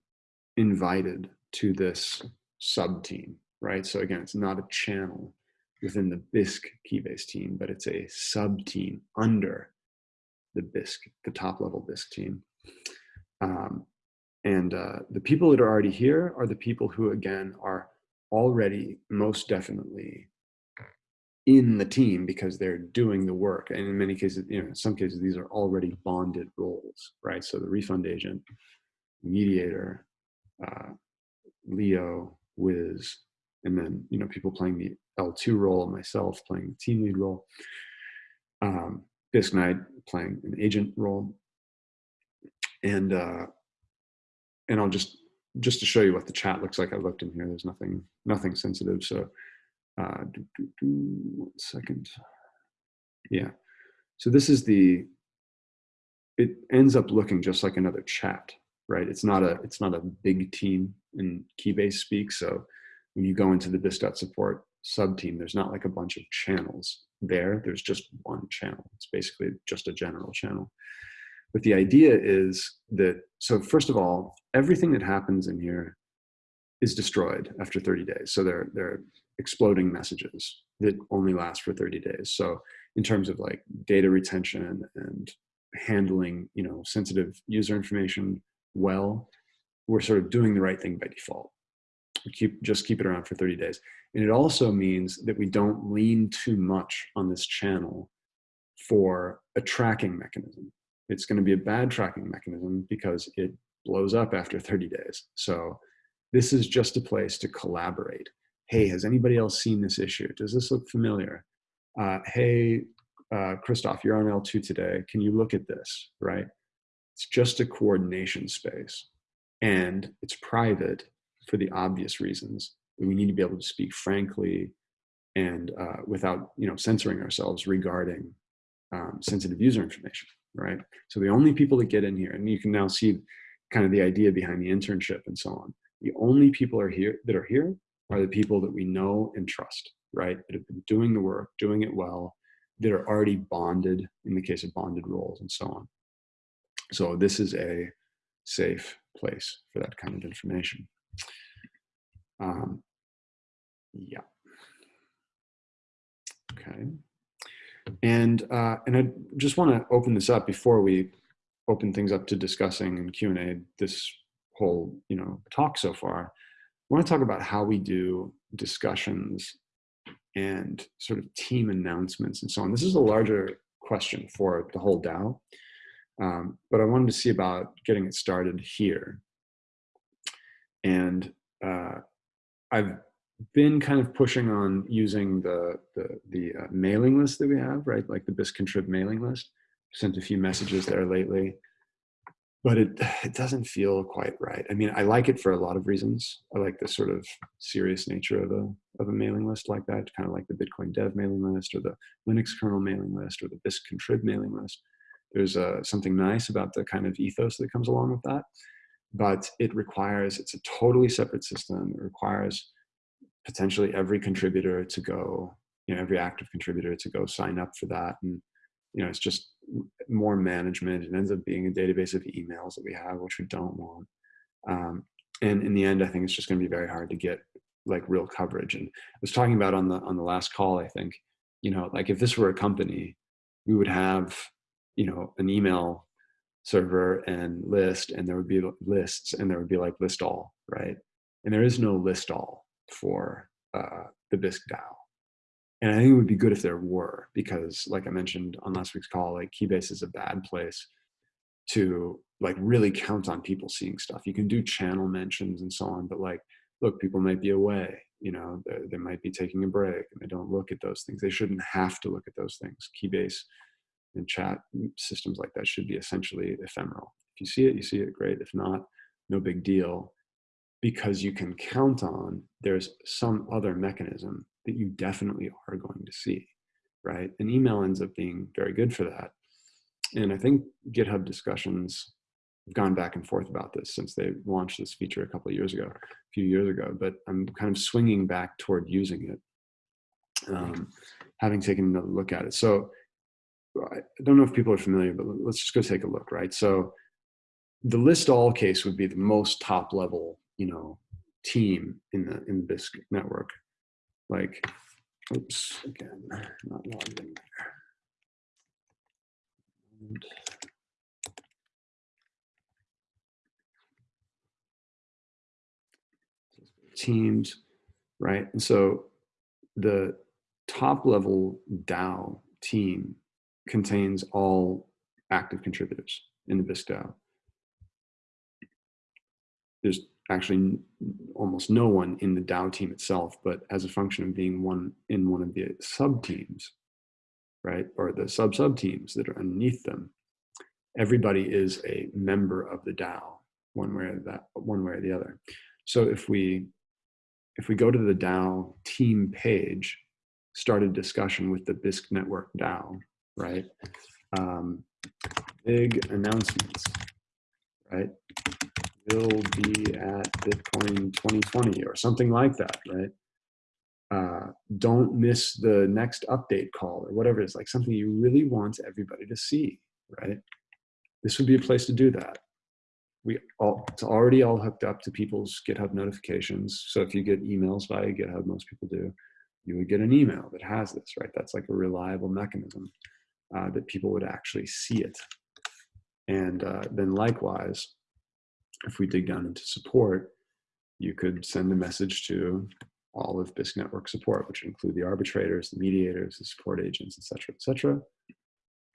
A: invited to this sub team, right? So again, it's not a channel within the Bisq Keybase team, but it's a sub team under the Bisq, the top level Bisq team. Um, and uh, the people that are already here are the people who, again, are already most definitely in the team because they're doing the work. And in many cases, you know, in some cases, these are already bonded roles, right? So the refund agent, mediator, uh, Leo, Wiz, and then, you know, people playing the L2 role, myself playing the team lead role, um, Bisq Knight playing an agent role. And, uh, and I'll just, just to show you what the chat looks like, I looked in here, there's nothing, nothing sensitive. So uh, do, do, do, one second. Yeah. So this is the, it ends up looking just like another chat, right? It's not a, it's not a big team in Keybase speak. So when you go into the Bisq support sub team, there's not like a bunch of channels there. There's just one channel. It's basically just a general channel. But the idea is that, so first of all, everything that happens in here is destroyed after 30 days. So they're, they're exploding messages that only last for 30 days. So in terms of like data retention and handling, you know, sensitive user information well, we're sort of doing the right thing by default. We keep just keep it around for 30 days. And it also means that we don't lean too much on this channel for a tracking mechanism. It's going to be a bad tracking mechanism because it blows up after 30 days. So this is just a place to collaborate hey, has anybody else seen this issue? Does this look familiar? Uh, hey, uh, Christoph, you're on L2 today. Can you look at this, right? It's just a coordination space. And it's private for the obvious reasons. We need to be able to speak frankly and uh, without you know, censoring ourselves regarding um, sensitive user information, right? So the only people that get in here, and you can now see kind of the idea behind the internship and so on. The only people are here that are here are the people that we know and trust, right? That have been doing the work, doing it well, that are already bonded in the case of bonded roles and so on. So this is a safe place for that kind of information. Um, yeah. Okay. And uh, and I just want to open this up before we open things up to discussing and Q and A this whole you know talk so far. I want to talk about how we do discussions and sort of team announcements and so on. This is a larger question for the whole DAO, um, but I wanted to see about getting it started here. And uh, I've been kind of pushing on using the the, the uh, mailing list that we have, right? Like the Bisq contrib mailing list. Sent a few messages there lately, but it it doesn't feel quite right. I mean, I like it for a lot of reasons. I like the sort of serious nature of a of a mailing list like that, kind of like the Bitcoin Dev mailing list or the Linux kernel mailing list or the Bisq contrib mailing list. There's uh, something nice about the kind of ethos that comes along with that, but it requires it's a totally separate system. It requires potentially every contributor to go, you know, every active contributor to go sign up for that. And, you know, it's just more management. It ends up being a database of emails that we have, which we don't want. Um, and in the end, I think it's just going to be very hard to get like real coverage. And I was talking about on the on the last call, I think, you know, like if this were a company, we would have, you know, an email server and list, and there would be lists, and there would be like list all, right? And there is no list all for uh, the Bisq DAO. And I think it would be good if there were, because like I mentioned on last week's call, like Keybase is a bad place to like really count on people seeing stuff. You can do channel mentions and so on, but like, look, people might be away, you know, they, might be taking a break and they don't look at those things. They shouldn't have to look at those things. Keybase and chat systems like that should be essentially ephemeral. If you see it, you see it, great. If not, no big deal because you can count on there's some other mechanism that you definitely are going to see, right? And email ends up being very good for that. And I think GitHub discussions have gone back and forth about this since they launched this feature a couple of years ago, a few years ago, but I'm kind of swinging back toward using it, um, having taken a look at it. So I don't know if people are familiar, but let's just go take a look, right? So the list all case would be the most top level you know team in the in the Bisq network. Like, oops, again, not logged in there. And teams, right? And so the top level DAO team contains all active contributors in the Bisq DAO. There's actually almost no one in the DAO team itself, but as a function of being one in one of the sub teams, right, or the sub sub teams that are underneath them, everybody is a member of the DAO, one way or that, one way or the other. So if we if we go to the DAO team page, start a discussion with the Bisq network DAO, right? Um, big announcements, right? Will be at Bitcoin 2020 or something like that, right? Uh, don't miss the next update call or whatever it is, like something you really want everybody to see, right? This would be a place to do that. We all, it's already all hooked up to people's GitHub notifications. So if you get emails via GitHub, most people do, you would get an email that has this, right? That's like a reliable mechanism uh, that people would actually see it. And uh, then likewise, if we dig down into support, you could send a message to all of Bisq network support, which include the arbitrators, the mediators, the support agents, et cetera, et cetera,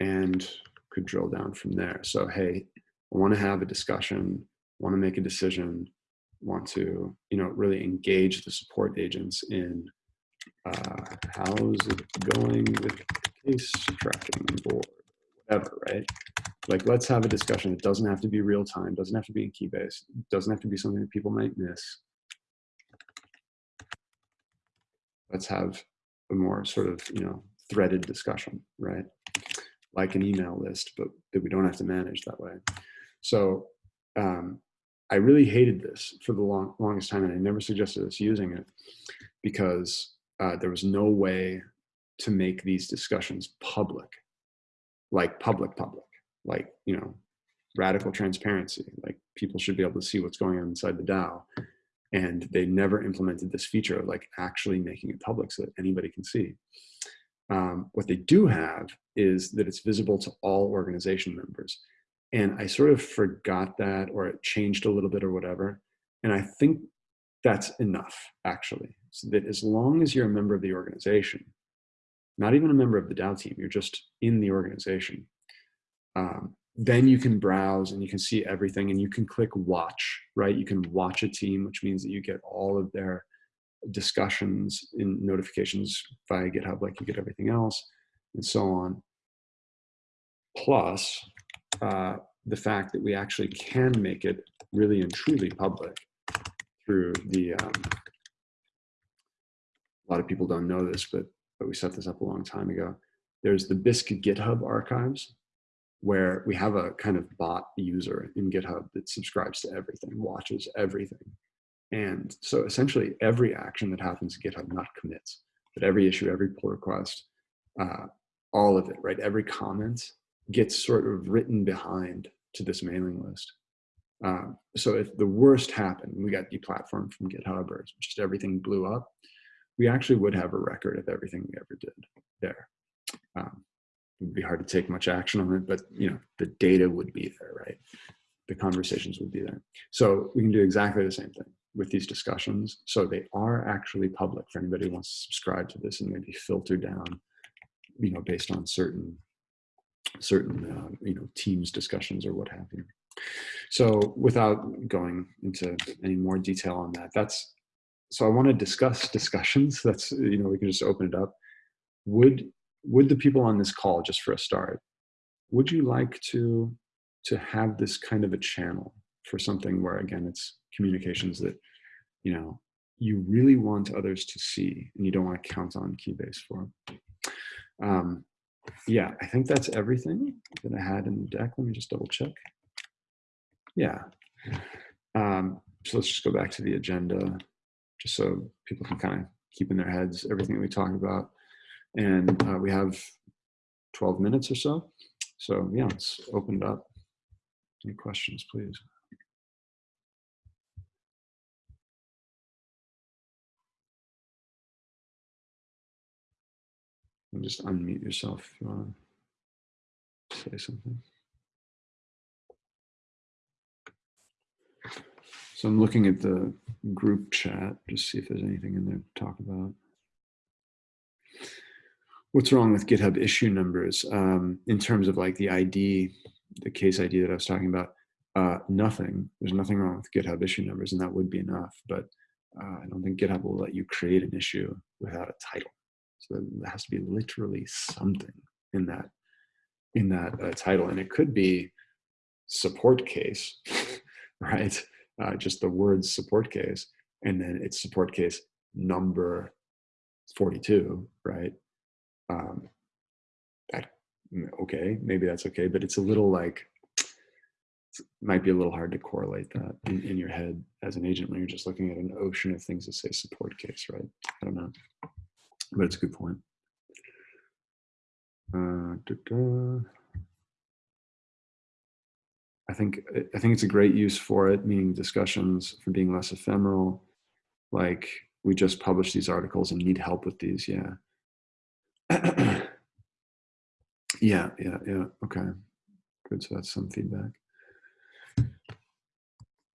A: and could drill down from there. So, hey, I want to have a discussion, want to make a decision, want to, you know, really engage the support agents in uh, how's it going with case tracking board, whatever, right? like let's have a discussion. It doesn't have to be real time doesn't have to be in keybase doesn't have to be something that people might miss. Let's have a more sort of you know threaded discussion right? Like an email list but that we don't have to manage that way. So um, i really hated this for the long, longest time and i never suggested us using it because uh, there was no way to make these discussions public like public public like you know radical transparency like people should be able to see what's going on inside the dao and they never implemented this feature of like actually making it public so that anybody can see. Um, what they do have is that it's visible to all organization members. And i sort of forgot that or it changed a little bit or whatever. And i think that's enough actually. So that as long as you're a member of the organization not even a member of the dao team you're just in the organization um, then you can browse and you can see everything and you can click watch, right? You can watch a team, which means that you get all of their discussions in notifications via GitHub like you get everything else, and so on. Plus, uh, the fact that we actually can make it really and truly public through the, um, a lot of people don't know this, but, but we set this up a long time ago. There's the Bisq GitHub archives, where we have a kind of bot user in GitHub that subscribes to everything, watches everything. And so essentially every action that happens in GitHub, not commits, but every issue, every pull request, uh, all of it, right? Every comment gets sort of written behind to this mailing list. Um, so if the worst happened, we got deplatformed from GitHub or just everything blew up, we actually would have a record of everything we ever did there. Um, it would be hard to take much action on it, but you know the data would be there, right? The conversations would be there. So we can do exactly the same thing with these discussions. So they are actually public for anybody who wants to subscribe to this and maybe filter down, you know, based on certain certain uh, you know teams discussions or what have you. So without going into any more detail on that, that's so I want to discuss discussions. That's you know we can just open it up. Would would the people on this call, just for a start, would you like to to have this kind of a channel for something where again it's communications that you know you really want others to see and you don't want to count on Keybase for? Um, yeah, I think that's everything that I had in the deck. Let me just double check. Yeah. Um, so let's just go back to the agenda just so people can kind of keep in their heads everything we talk about. And uh, we have 12 minutes or so. So yeah, it's opened up. Any questions, please? And just unmute yourself if you want to say something. So I'm looking at the group chat, just see if there's anything in there to talk about. What's wrong with GitHub issue numbers um, in terms of like the ID, the case ID that I was talking about? Uh, nothing. There's nothing wrong with GitHub issue numbers, and that would be enough. But uh, I don't think GitHub will let you create an issue without a title. So there has to be literally something in that in that uh, title, and it could be support case, right? Uh, just the words support case, and then it's support case number 42, right? Um, that okay, maybe that's okay, but it's a little like it might be a little hard to correlate that in, in your head as an agent when you're just looking at an ocean of things that say support case, right? I don't know but it's a good point. Uh, da -da. I think I think it's a great use for it, meaning discussions for being less ephemeral. Like we just published these articles and need help with these. Yeah. yeah, yeah, yeah. Okay. Good. So that's some feedback.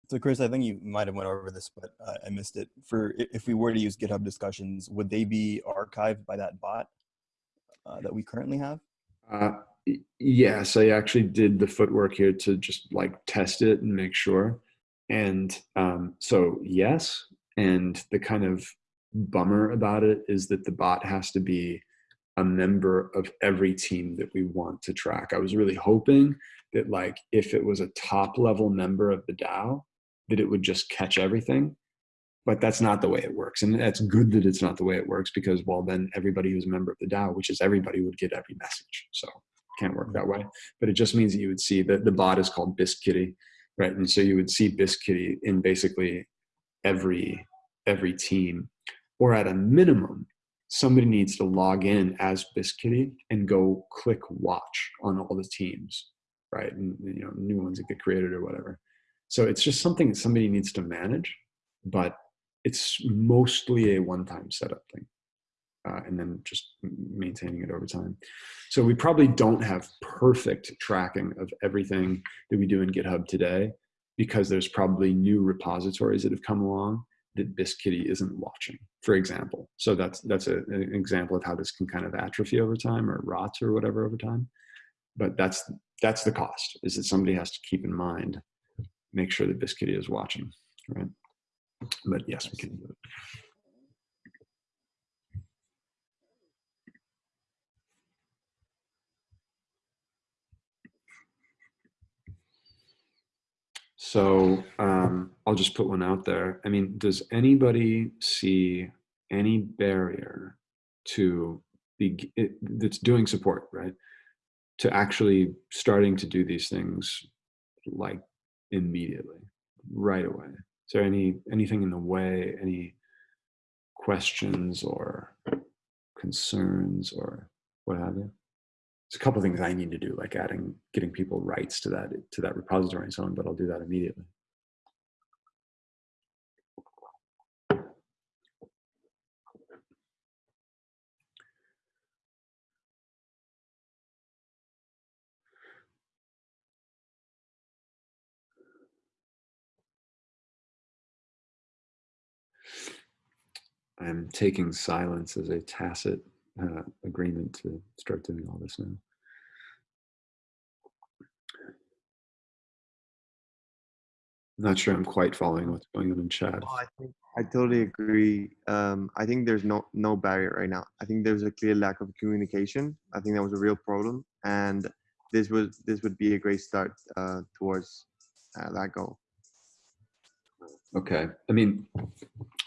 B: So Chris, I think you might have went over this, but uh, I missed it. For if we were to use GitHub discussions, would they be archived by that bot uh, that we currently have?
A: Uh, yes, I actually did the footwork here to just like test it and make sure. And um, so yes, and the kind of bummer about it is that the bot has to be a member of every team that we want to track. I was really hoping that like if it was a top level member of the DAO, that it would just catch everything but that's not the way it works and that's good that it's not the way it works because well then everybody who's a member of the dao which is everybody would get every message so can't work mm-hmm. that way but it just means that you would see that the bot is called biscuitty right? And so you would see biscuitty in basically every every team or at a minimum somebody needs to log in as biscuitty and go click watch on all the teams right? And you know new ones that get created or whatever. So it's just something that somebody needs to manage, but it's mostly a one-time setup thing. Uh, and then just maintaining it over time. So we probably don't have perfect tracking of everything that we do in GitHub today because there's probably new repositories that have come along that Biscuitty isn't watching, for example. So that's that's a, an example of how this can kind of atrophy over time or rots or whatever over time. But that's that's the cost is that somebody has to keep in mind make sure that Biscuity is watching, right? But yes, we can do it. So um, I'll just put one out there. I mean, does anybody see any barrier to be that's doing support, right? To actually starting to do these things like immediately, right away. Is there any anything in the way, any questions or concerns or what have you? There's a couple of things I need to do, like adding, getting people rights to that to that repository and so on, but I'll do that immediately. I'm taking silence as a tacit uh, agreement to start doing all this now. I'm Not sure I'm quite following what's going on in chat.
C: Oh, I think I totally agree. Um, I think there's no no barrier right now. I think there's a clear lack of communication. I think that was a real problem, and this was this would be a great start uh, towards uh, that goal.
A: Okay, I mean,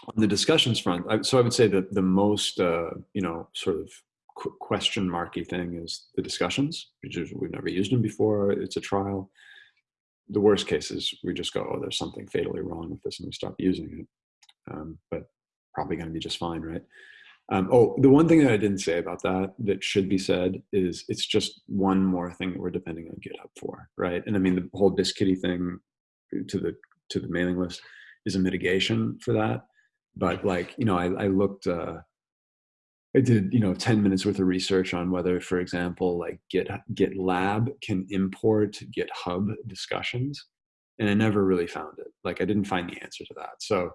A: on the discussions front, I, so I would say that the most, uh, you know, sort of qu question marky thing is the discussions, is we've never used them before. It's a trial. The worst case is we just go, oh, there's something fatally wrong with this, and we stop using it. Um, but probably going to be just fine, right? Um, oh, the one thing that I didn't say about that that should be said is it's just one more thing that we're depending on GitHub for, right? And I mean the whole Biscuity thing to the to the mailing list is a mitigation for that. But like, you know, I, I looked, uh, I did, you know, 10 minutes worth of research on whether, for example, like Git, GitLab can import GitHub discussions. And I never really found it. Like I didn't find the answer to that. So,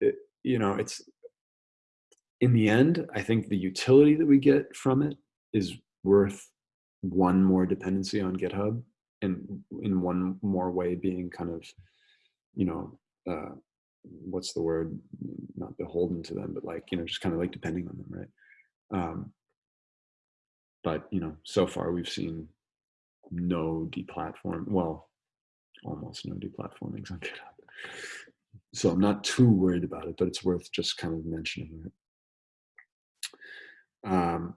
A: it, you know, it's, in the end, I think the utility that we get from it is worth one more dependency on GitHub and in one more way being kind of, you know, uh, what's the word? Not beholden to them but like you know just kind of like depending on them right? Um but you know so far we've seen no deplatform well almost no deplatformings on github so i'm not too worried about it but it's worth just kind of mentioning it. Um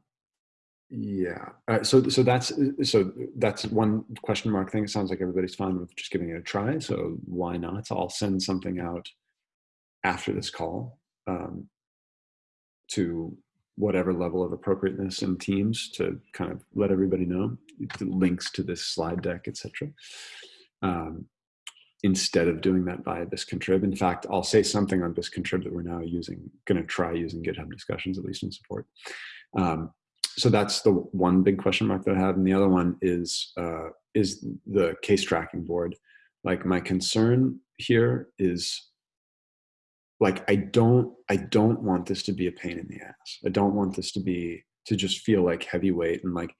A: yeah uh, so so that's so that's one question mark thing. It sounds like everybody's fine with just giving it a try so why not? I'll send something out after this call um, to whatever level of appropriateness in teams to kind of let everybody know links to this slide deck, etc. Um, instead of doing that via Bisq contrib. In fact, I'll say something on Bisq contrib that we're now using, going to try using GitHub discussions, at least in support. Um, so that's the one big question mark that I have. And the other one is, uh, is the case tracking board. Like my concern here is like I don't I don't want this to be a pain in the ass. I don't want this to be to just feel like heavyweight and like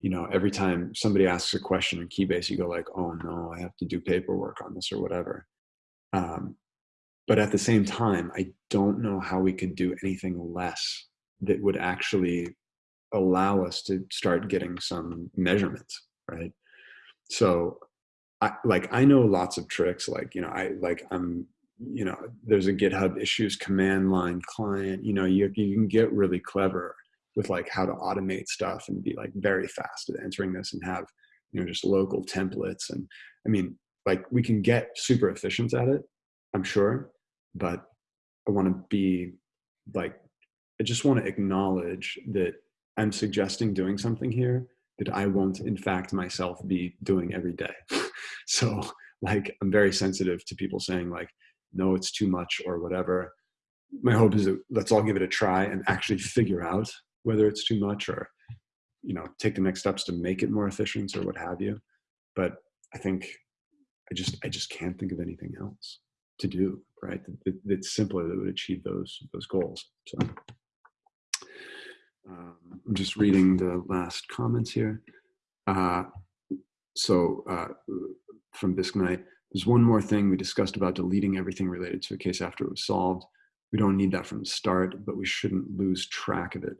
A: you know every time somebody asks a question in Keybase you go like oh no I have to do paperwork on this or whatever. Um, but at the same time I don't know how we could do anything less that would actually allow us to start getting some measurements right. So I like I know lots of tricks like you know I like I'm you know, there's a GitHub issues command line client, you know, you, you can get really clever with like how to automate stuff and be like very fast at entering this and have, you know, just local templates. And I mean, like we can get super efficient at it, I'm sure, but I want to be like, I just want to acknowledge that I'm suggesting doing something here that I won't in fact myself be doing every day. so like, I'm very sensitive to people saying like, no, it's too much or whatever. My hope is that let's all give it a try and actually figure out whether it's too much or, you know, take the next steps to make it more efficient or what have you. But I think I just I just can't think of anything else to do, right? It's simpler that would achieve those those goals. So um, I'm just reading the last comments here. Uh, so uh, from Bisq Knight, there's one more thing we discussed about deleting everything related to a case after it was solved. We don't need that from the start, but we shouldn't lose track of it.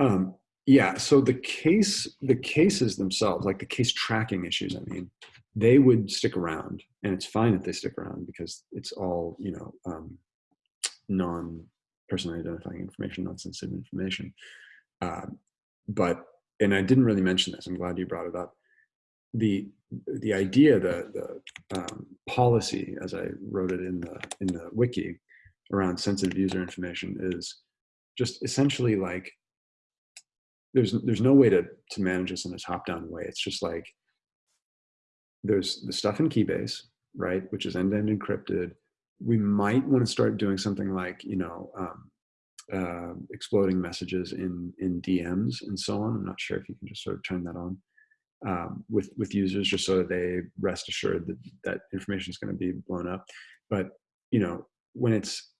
A: Um, yeah, so the case, the cases themselves, like the case tracking issues, I mean, they would stick around and it's fine if they stick around because it's all you know um, non personally identifying information non sensitive information uh, but and i didn't really mention this i'm glad you brought it up the the idea the the um, policy as i wrote it in the in the wiki around sensitive user information is just essentially like there's there's no way to to manage this in a top down way it's just like there's the stuff in Keybase, right, which is end-to-end encrypted. We might want to start doing something like, you know, um, uh, exploding messages in in DMs and so on. I'm not sure if you can just sort of turn that on um, with with users, just so that they rest assured that that information is going to be blown up. But you know, when it's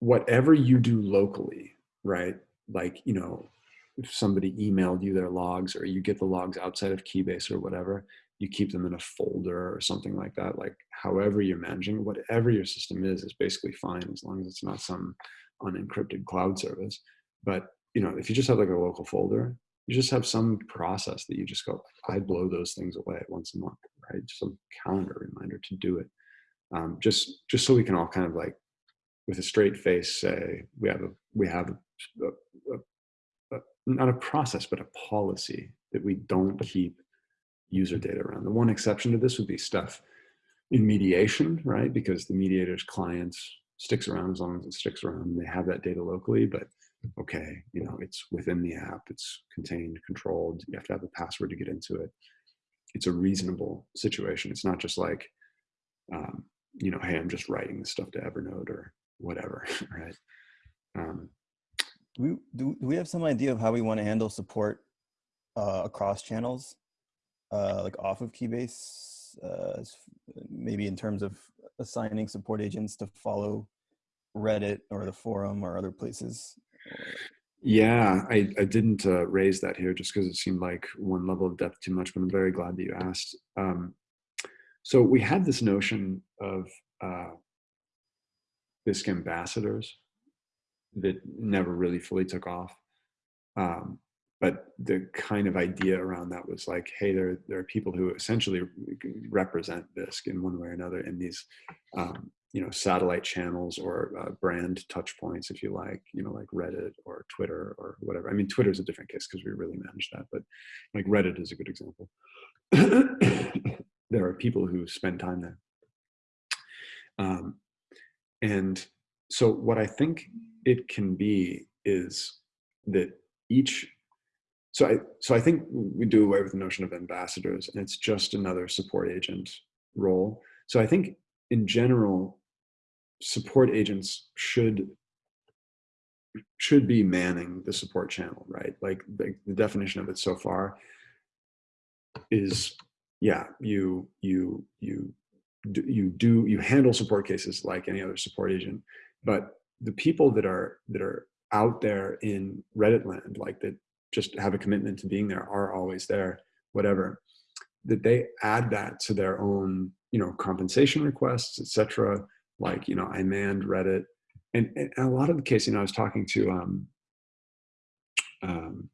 A: whatever you do locally, right? Like you know, if somebody emailed you their logs or you get the logs outside of Keybase or whatever, you keep them in a folder or something like that. Like however you're managing, whatever your system is, is basically fine as long as it's not some unencrypted cloud service. But you know, if you just have like a local folder, you just have some process that you just go, I blow those things away once a month, right? Just a calendar reminder to do it. Um, just just so we can all kind of like with a straight face say we have a we have a, a, not a process, but a policy that we don't keep user data around. The one exception to this would be stuff in mediation, right? Because the mediator's client sticks around as long as it sticks around and they have that data locally, but okay, you know, it's within the app, it's contained, controlled, you have to have a password to get into it. It's a reasonable situation. It's not just like, um, you know, hey, I'm just writing this stuff to Evernote or whatever, right? Um,
B: do we, do, do we have some idea of how we want to handle support uh, across channels, uh, like off of Keybase, uh, maybe in terms of assigning support agents to follow Reddit or the forum or other places?
A: Yeah, I, I didn't uh, raise that here just because it seemed like one level of depth too much, but I'm very glad that you asked. Um, so we had this notion of uh, Bisq ambassadors, that never really fully took off. Um, but the kind of idea around that was like, hey, there, there are people who essentially represent Bisq in one way or another in these, um, you know, satellite channels or uh, brand touch points, if you like, you know, like Reddit or Twitter or whatever. I mean, Twitter is a different case because we really manage that, but like Reddit is a good example. there are people who spend time there. Um, and so what I think it can be is that each so I so I think we do away with the notion of ambassadors and it's just another support agent role. So I think in general, support agents should should be manning the support channel, right? Like the, definition of it so far is yeah, you you you you do you handle support cases like any other support agent, but the people that are that are out there in Reddit land, like that just have a commitment to being there, are always there, whatever, that they add that to their own, you know, compensation requests, etc. Like, you know, I manned Reddit, and, and a lot of the case, you know, I was talking to, um, um,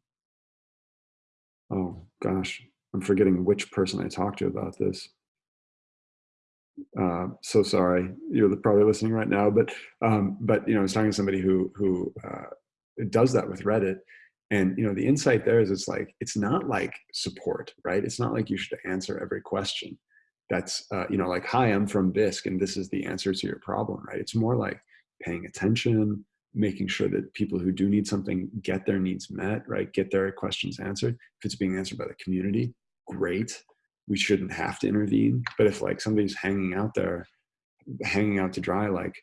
A: oh gosh, I'm forgetting which person I talked to about this. Uh, so sorry, you're probably listening right now, but um, but you know, I was talking to somebody who who uh, does that with Reddit, and you know, the insight there is it's like it's not like support, right? It's not like you should answer every question. That's uh, you know, like hi, I'm from Bisq, and this is the answer to your problem, right? It's more like paying attention, making sure that people who do need something get their needs met, right? Get their questions answered. If it's being answered by the community, great we shouldn't have to intervene. But if like somebody's hanging out there, hanging out to dry, like,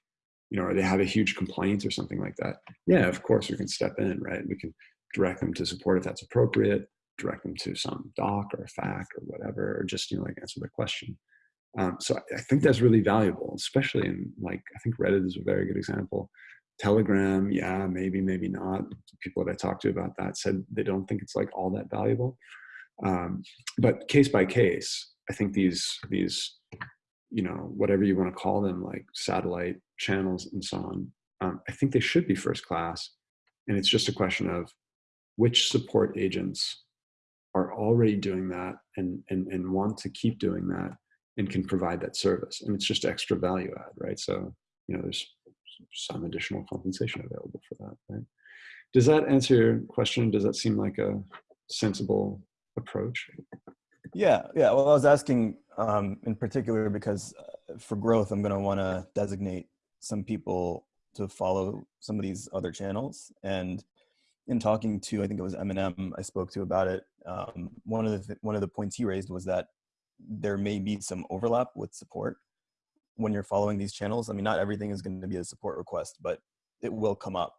A: you know, or they have a huge complaint or something like that, yeah, of course we can step in, right? We can direct them to support if that's appropriate, direct them to some doc or FAQ or whatever, or just, you know, like answer the question. Um, so I think that's really valuable, especially in like, I think Reddit is a very good example. Telegram, yeah, maybe, maybe not. People that I talked to about that said they don't think it's like all that valuable. Um, but case by case, I think these these you know whatever you want to call them, like satellite channels and so on, um, I think they should be first class, and it's just a question of which support agents are already doing that and, and, and want to keep doing that and can provide that service. And it's just extra value add, right? So, you know, there's some additional compensation available for that, right? Does that answer your question? Does that seem like a sensible approach?
B: Yeah, yeah. Well, I was asking um, in particular because uh, for growth, I'm going to want to designate some people to follow some of these other channels. And in talking to, I think it was Eminem, I spoke to about it. Um, one of the th- one of the points he raised was that there may be some overlap with support when you're following these channels. I mean, not everything is going to be a support request, but it will come up.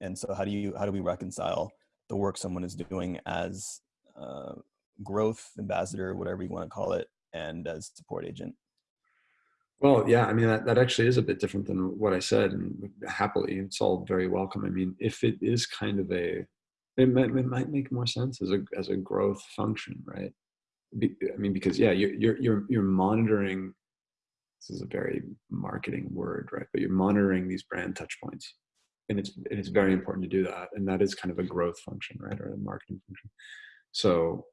B: And so, how do you how do we reconcile the work someone is doing as uh, growth ambassador, whatever you want to call it, and as support agent?
A: Well, yeah, I mean that, that actually is a bit different than what I said, and happily, it's all very welcome. I mean, if it is kind of a, it might, it might make more sense as a as a growth function, right? Be, I mean, because yeah, you're you're you're you're monitoring. This is a very marketing word, right? But you're monitoring these brand touch points, and it's and it's very important to do that, and that is kind of a growth function, right, or a marketing function. So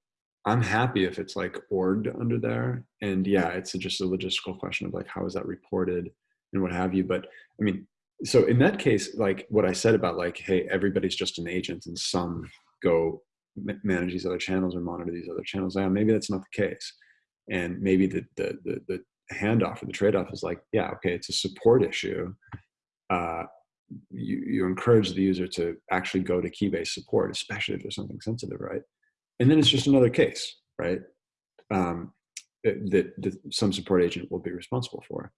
A: I'm happy if it's like orged under there. And yeah, it's just a logistical question of like, how is that reported and what have you. But I mean, so in that case, like what I said about like, hey, everybody's just an agent and some go manage these other channels or monitor these other channels. Yeah, maybe that's not the case. And maybe the, the, the, the handoff or the trade-off is like, yeah, okay, it's a support issue. Uh, you, you encourage the user to actually go to Keybase support, especially if there's something sensitive, right? And then it's just another case, right? Um, that, that, some support agent will be responsible for.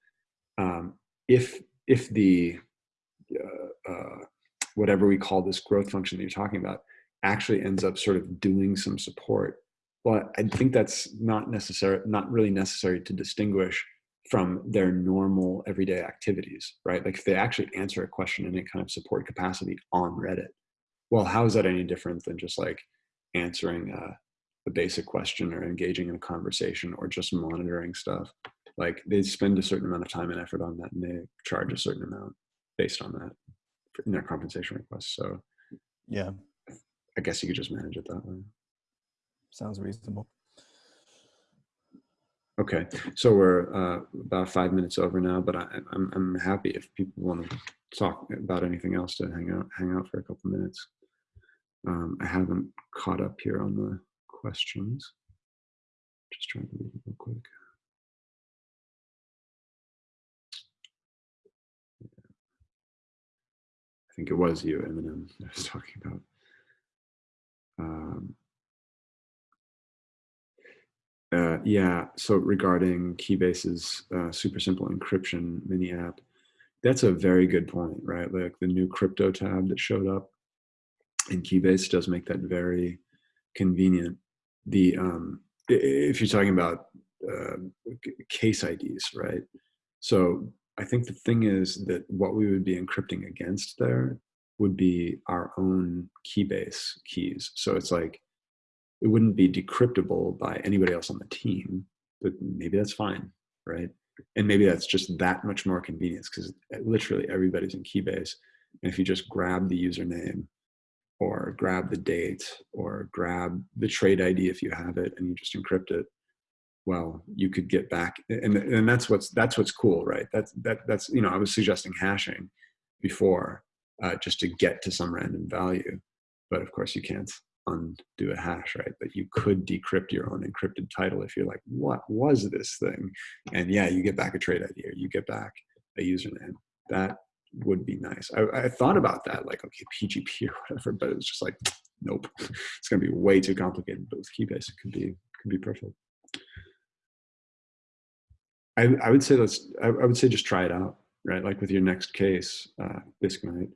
A: Um, if if the uh, uh, whatever we call this growth function that you're talking about actually ends up sort of doing some support, well, I think that's not necessary, not really necessary to distinguish from their normal everyday activities, right? Like if they actually answer a question in a kind of support capacity on Reddit, well, how is that any different than just like answering a, a basic question or engaging in a conversation or just monitoring stuff. Like they spend a certain amount of time and effort on that and they charge a certain amount based on that in their compensation request. So
B: yeah.
A: I guess you could just manage it that way.
B: Sounds reasonable.
A: Okay. So we're uh, about five minutes over now but I, I'm, I'm happy if people want to talk about anything else to hang out hang out for a couple minutes um, I haven't caught up here on the questions. Just trying to read it real quick. I think it was you, Eminem, I was talking about. Um, uh, yeah, so regarding Keybase's uh, super simple encryption mini app, that's a very good point, right? Like the new crypto tab that showed up and Keybase does make that very convenient. The um, if you're talking about uh, case IDs, right? So I think the thing is that what we would be encrypting against there would be our own Keybase keys. So it's like it wouldn't be decryptable by anybody else on the team, but maybe that's fine, right? And maybe that's just that much more convenience because literally everybody's in Keybase. And if you just grab the username or grab the date or grab the trade ID if you have it and you just encrypt it well you could get back and and that's what's that's what's cool right? That's that that's you know i was suggesting hashing before uh, just to get to some random value but of course you can't undo a hash right? But you could decrypt your own encrypted title if you're like what was this thing? And yeah you get back a trade id or you get back a username. That would be nice. I, I, thought about that, like, okay, PGP or whatever, but it was just like, nope, it's going to be way too complicated. But with Keybase, it could be could be perfect. I, I would say let's. I, I would say just try it out, right? Like with your next case, uh, Bisq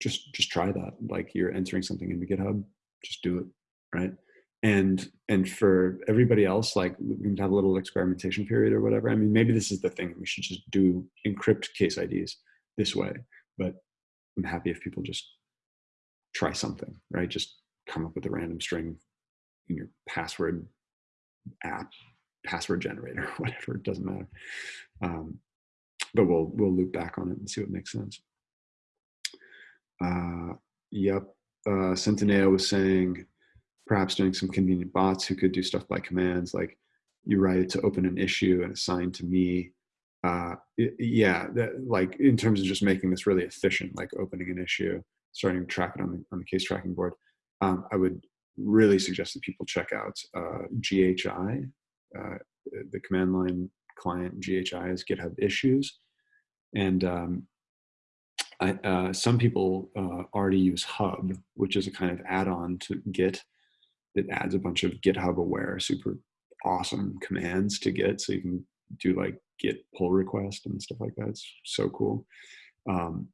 A: just just try that. Like you're entering something into GitHub, just do it, right? And and for everybody else, like we can have a little experimentation period or whatever. I mean, maybe this is the thing. We should just do encrypt case IDs this way. But I'm happy if people just try something, right? Just come up with a random string in your password app, password generator, whatever, it doesn't matter. Um, but we'll we'll loop back on it and see what makes sense. Uh, yep. Uh, Centineo was saying perhaps doing some convenient bots who could do stuff by commands, like you write it to open an issue and assign to me. Uh, yeah, that, like in terms of just making this really efficient, like opening an issue, starting to track it on the on the case tracking board. Um, I would really suggest that people check out uh, GHI, uh, the command line client. GHI is GitHub Issues, and um, I, uh, some people uh, already use Hub, which is a kind of add-on to Git that adds a bunch of GitHub aware, super awesome commands to Git, so you can do like Git pull request and stuff like that. It's so cool. Um,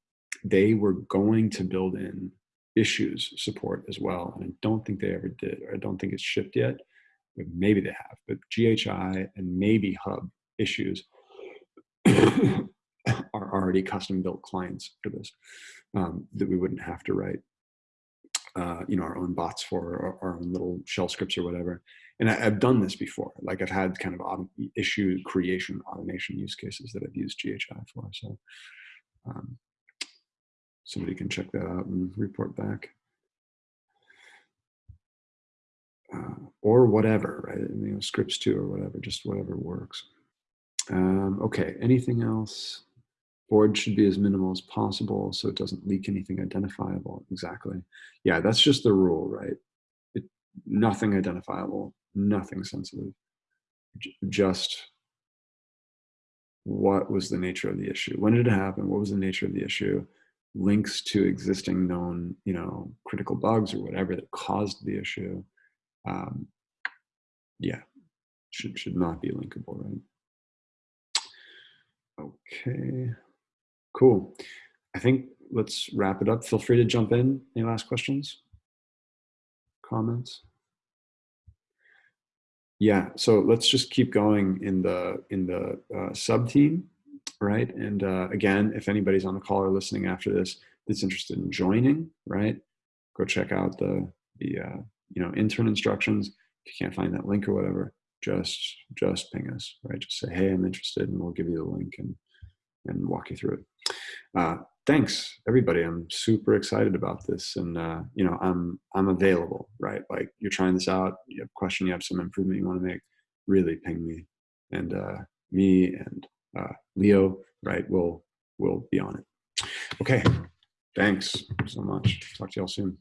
A: they were going to build in issues support as well, and I don't think they ever did, or I don't think it's shipped yet. But maybe they have, but GHI and maybe Hub issues are already custom built clients for this um, that we wouldn't have to write uh, you know our own bots for or our own little shell scripts or whatever. And I, have done this before. Like i've had kind of issue creation automation use cases that i've used ghi for. So um, somebody can check that out and report back. Uh, or whatever right? You know scripts too or whatever just whatever works. Um, okay. Anything else board should be as minimal as possible so it doesn't leak anything identifiable exactly. Yeah that's just the rule right? It, nothing identifiable nothing sensitive. J- just what was the nature of the issue? When did it happen? What was the nature of the issue? Links to existing known you know critical bugs or whatever that caused the issue um, yeah should should not be linkable right? Okay Cool. I think let's wrap it up. Feel free to jump in. Any last questions? Comments? Yeah, so let's just keep going in the in the uh, sub team, right? And uh, again, if anybody's on the call or listening after this that's interested in joining, right? Go check out the the uh, you know intern instructions. If you can't find that link or whatever, just just ping us, right? Just say, hey, I'm interested, and we'll give you the link and and walk you through it. Uh, thanks, everybody. I'm super excited about this, and uh, you know, I'm I'm available. Right, like you're trying this out. You have a question, you have some improvement you want to make. Really, ping me, and uh, me and uh, Leo. Right, we'll we'll be on it. Okay, thanks so much. Talk to y'all soon.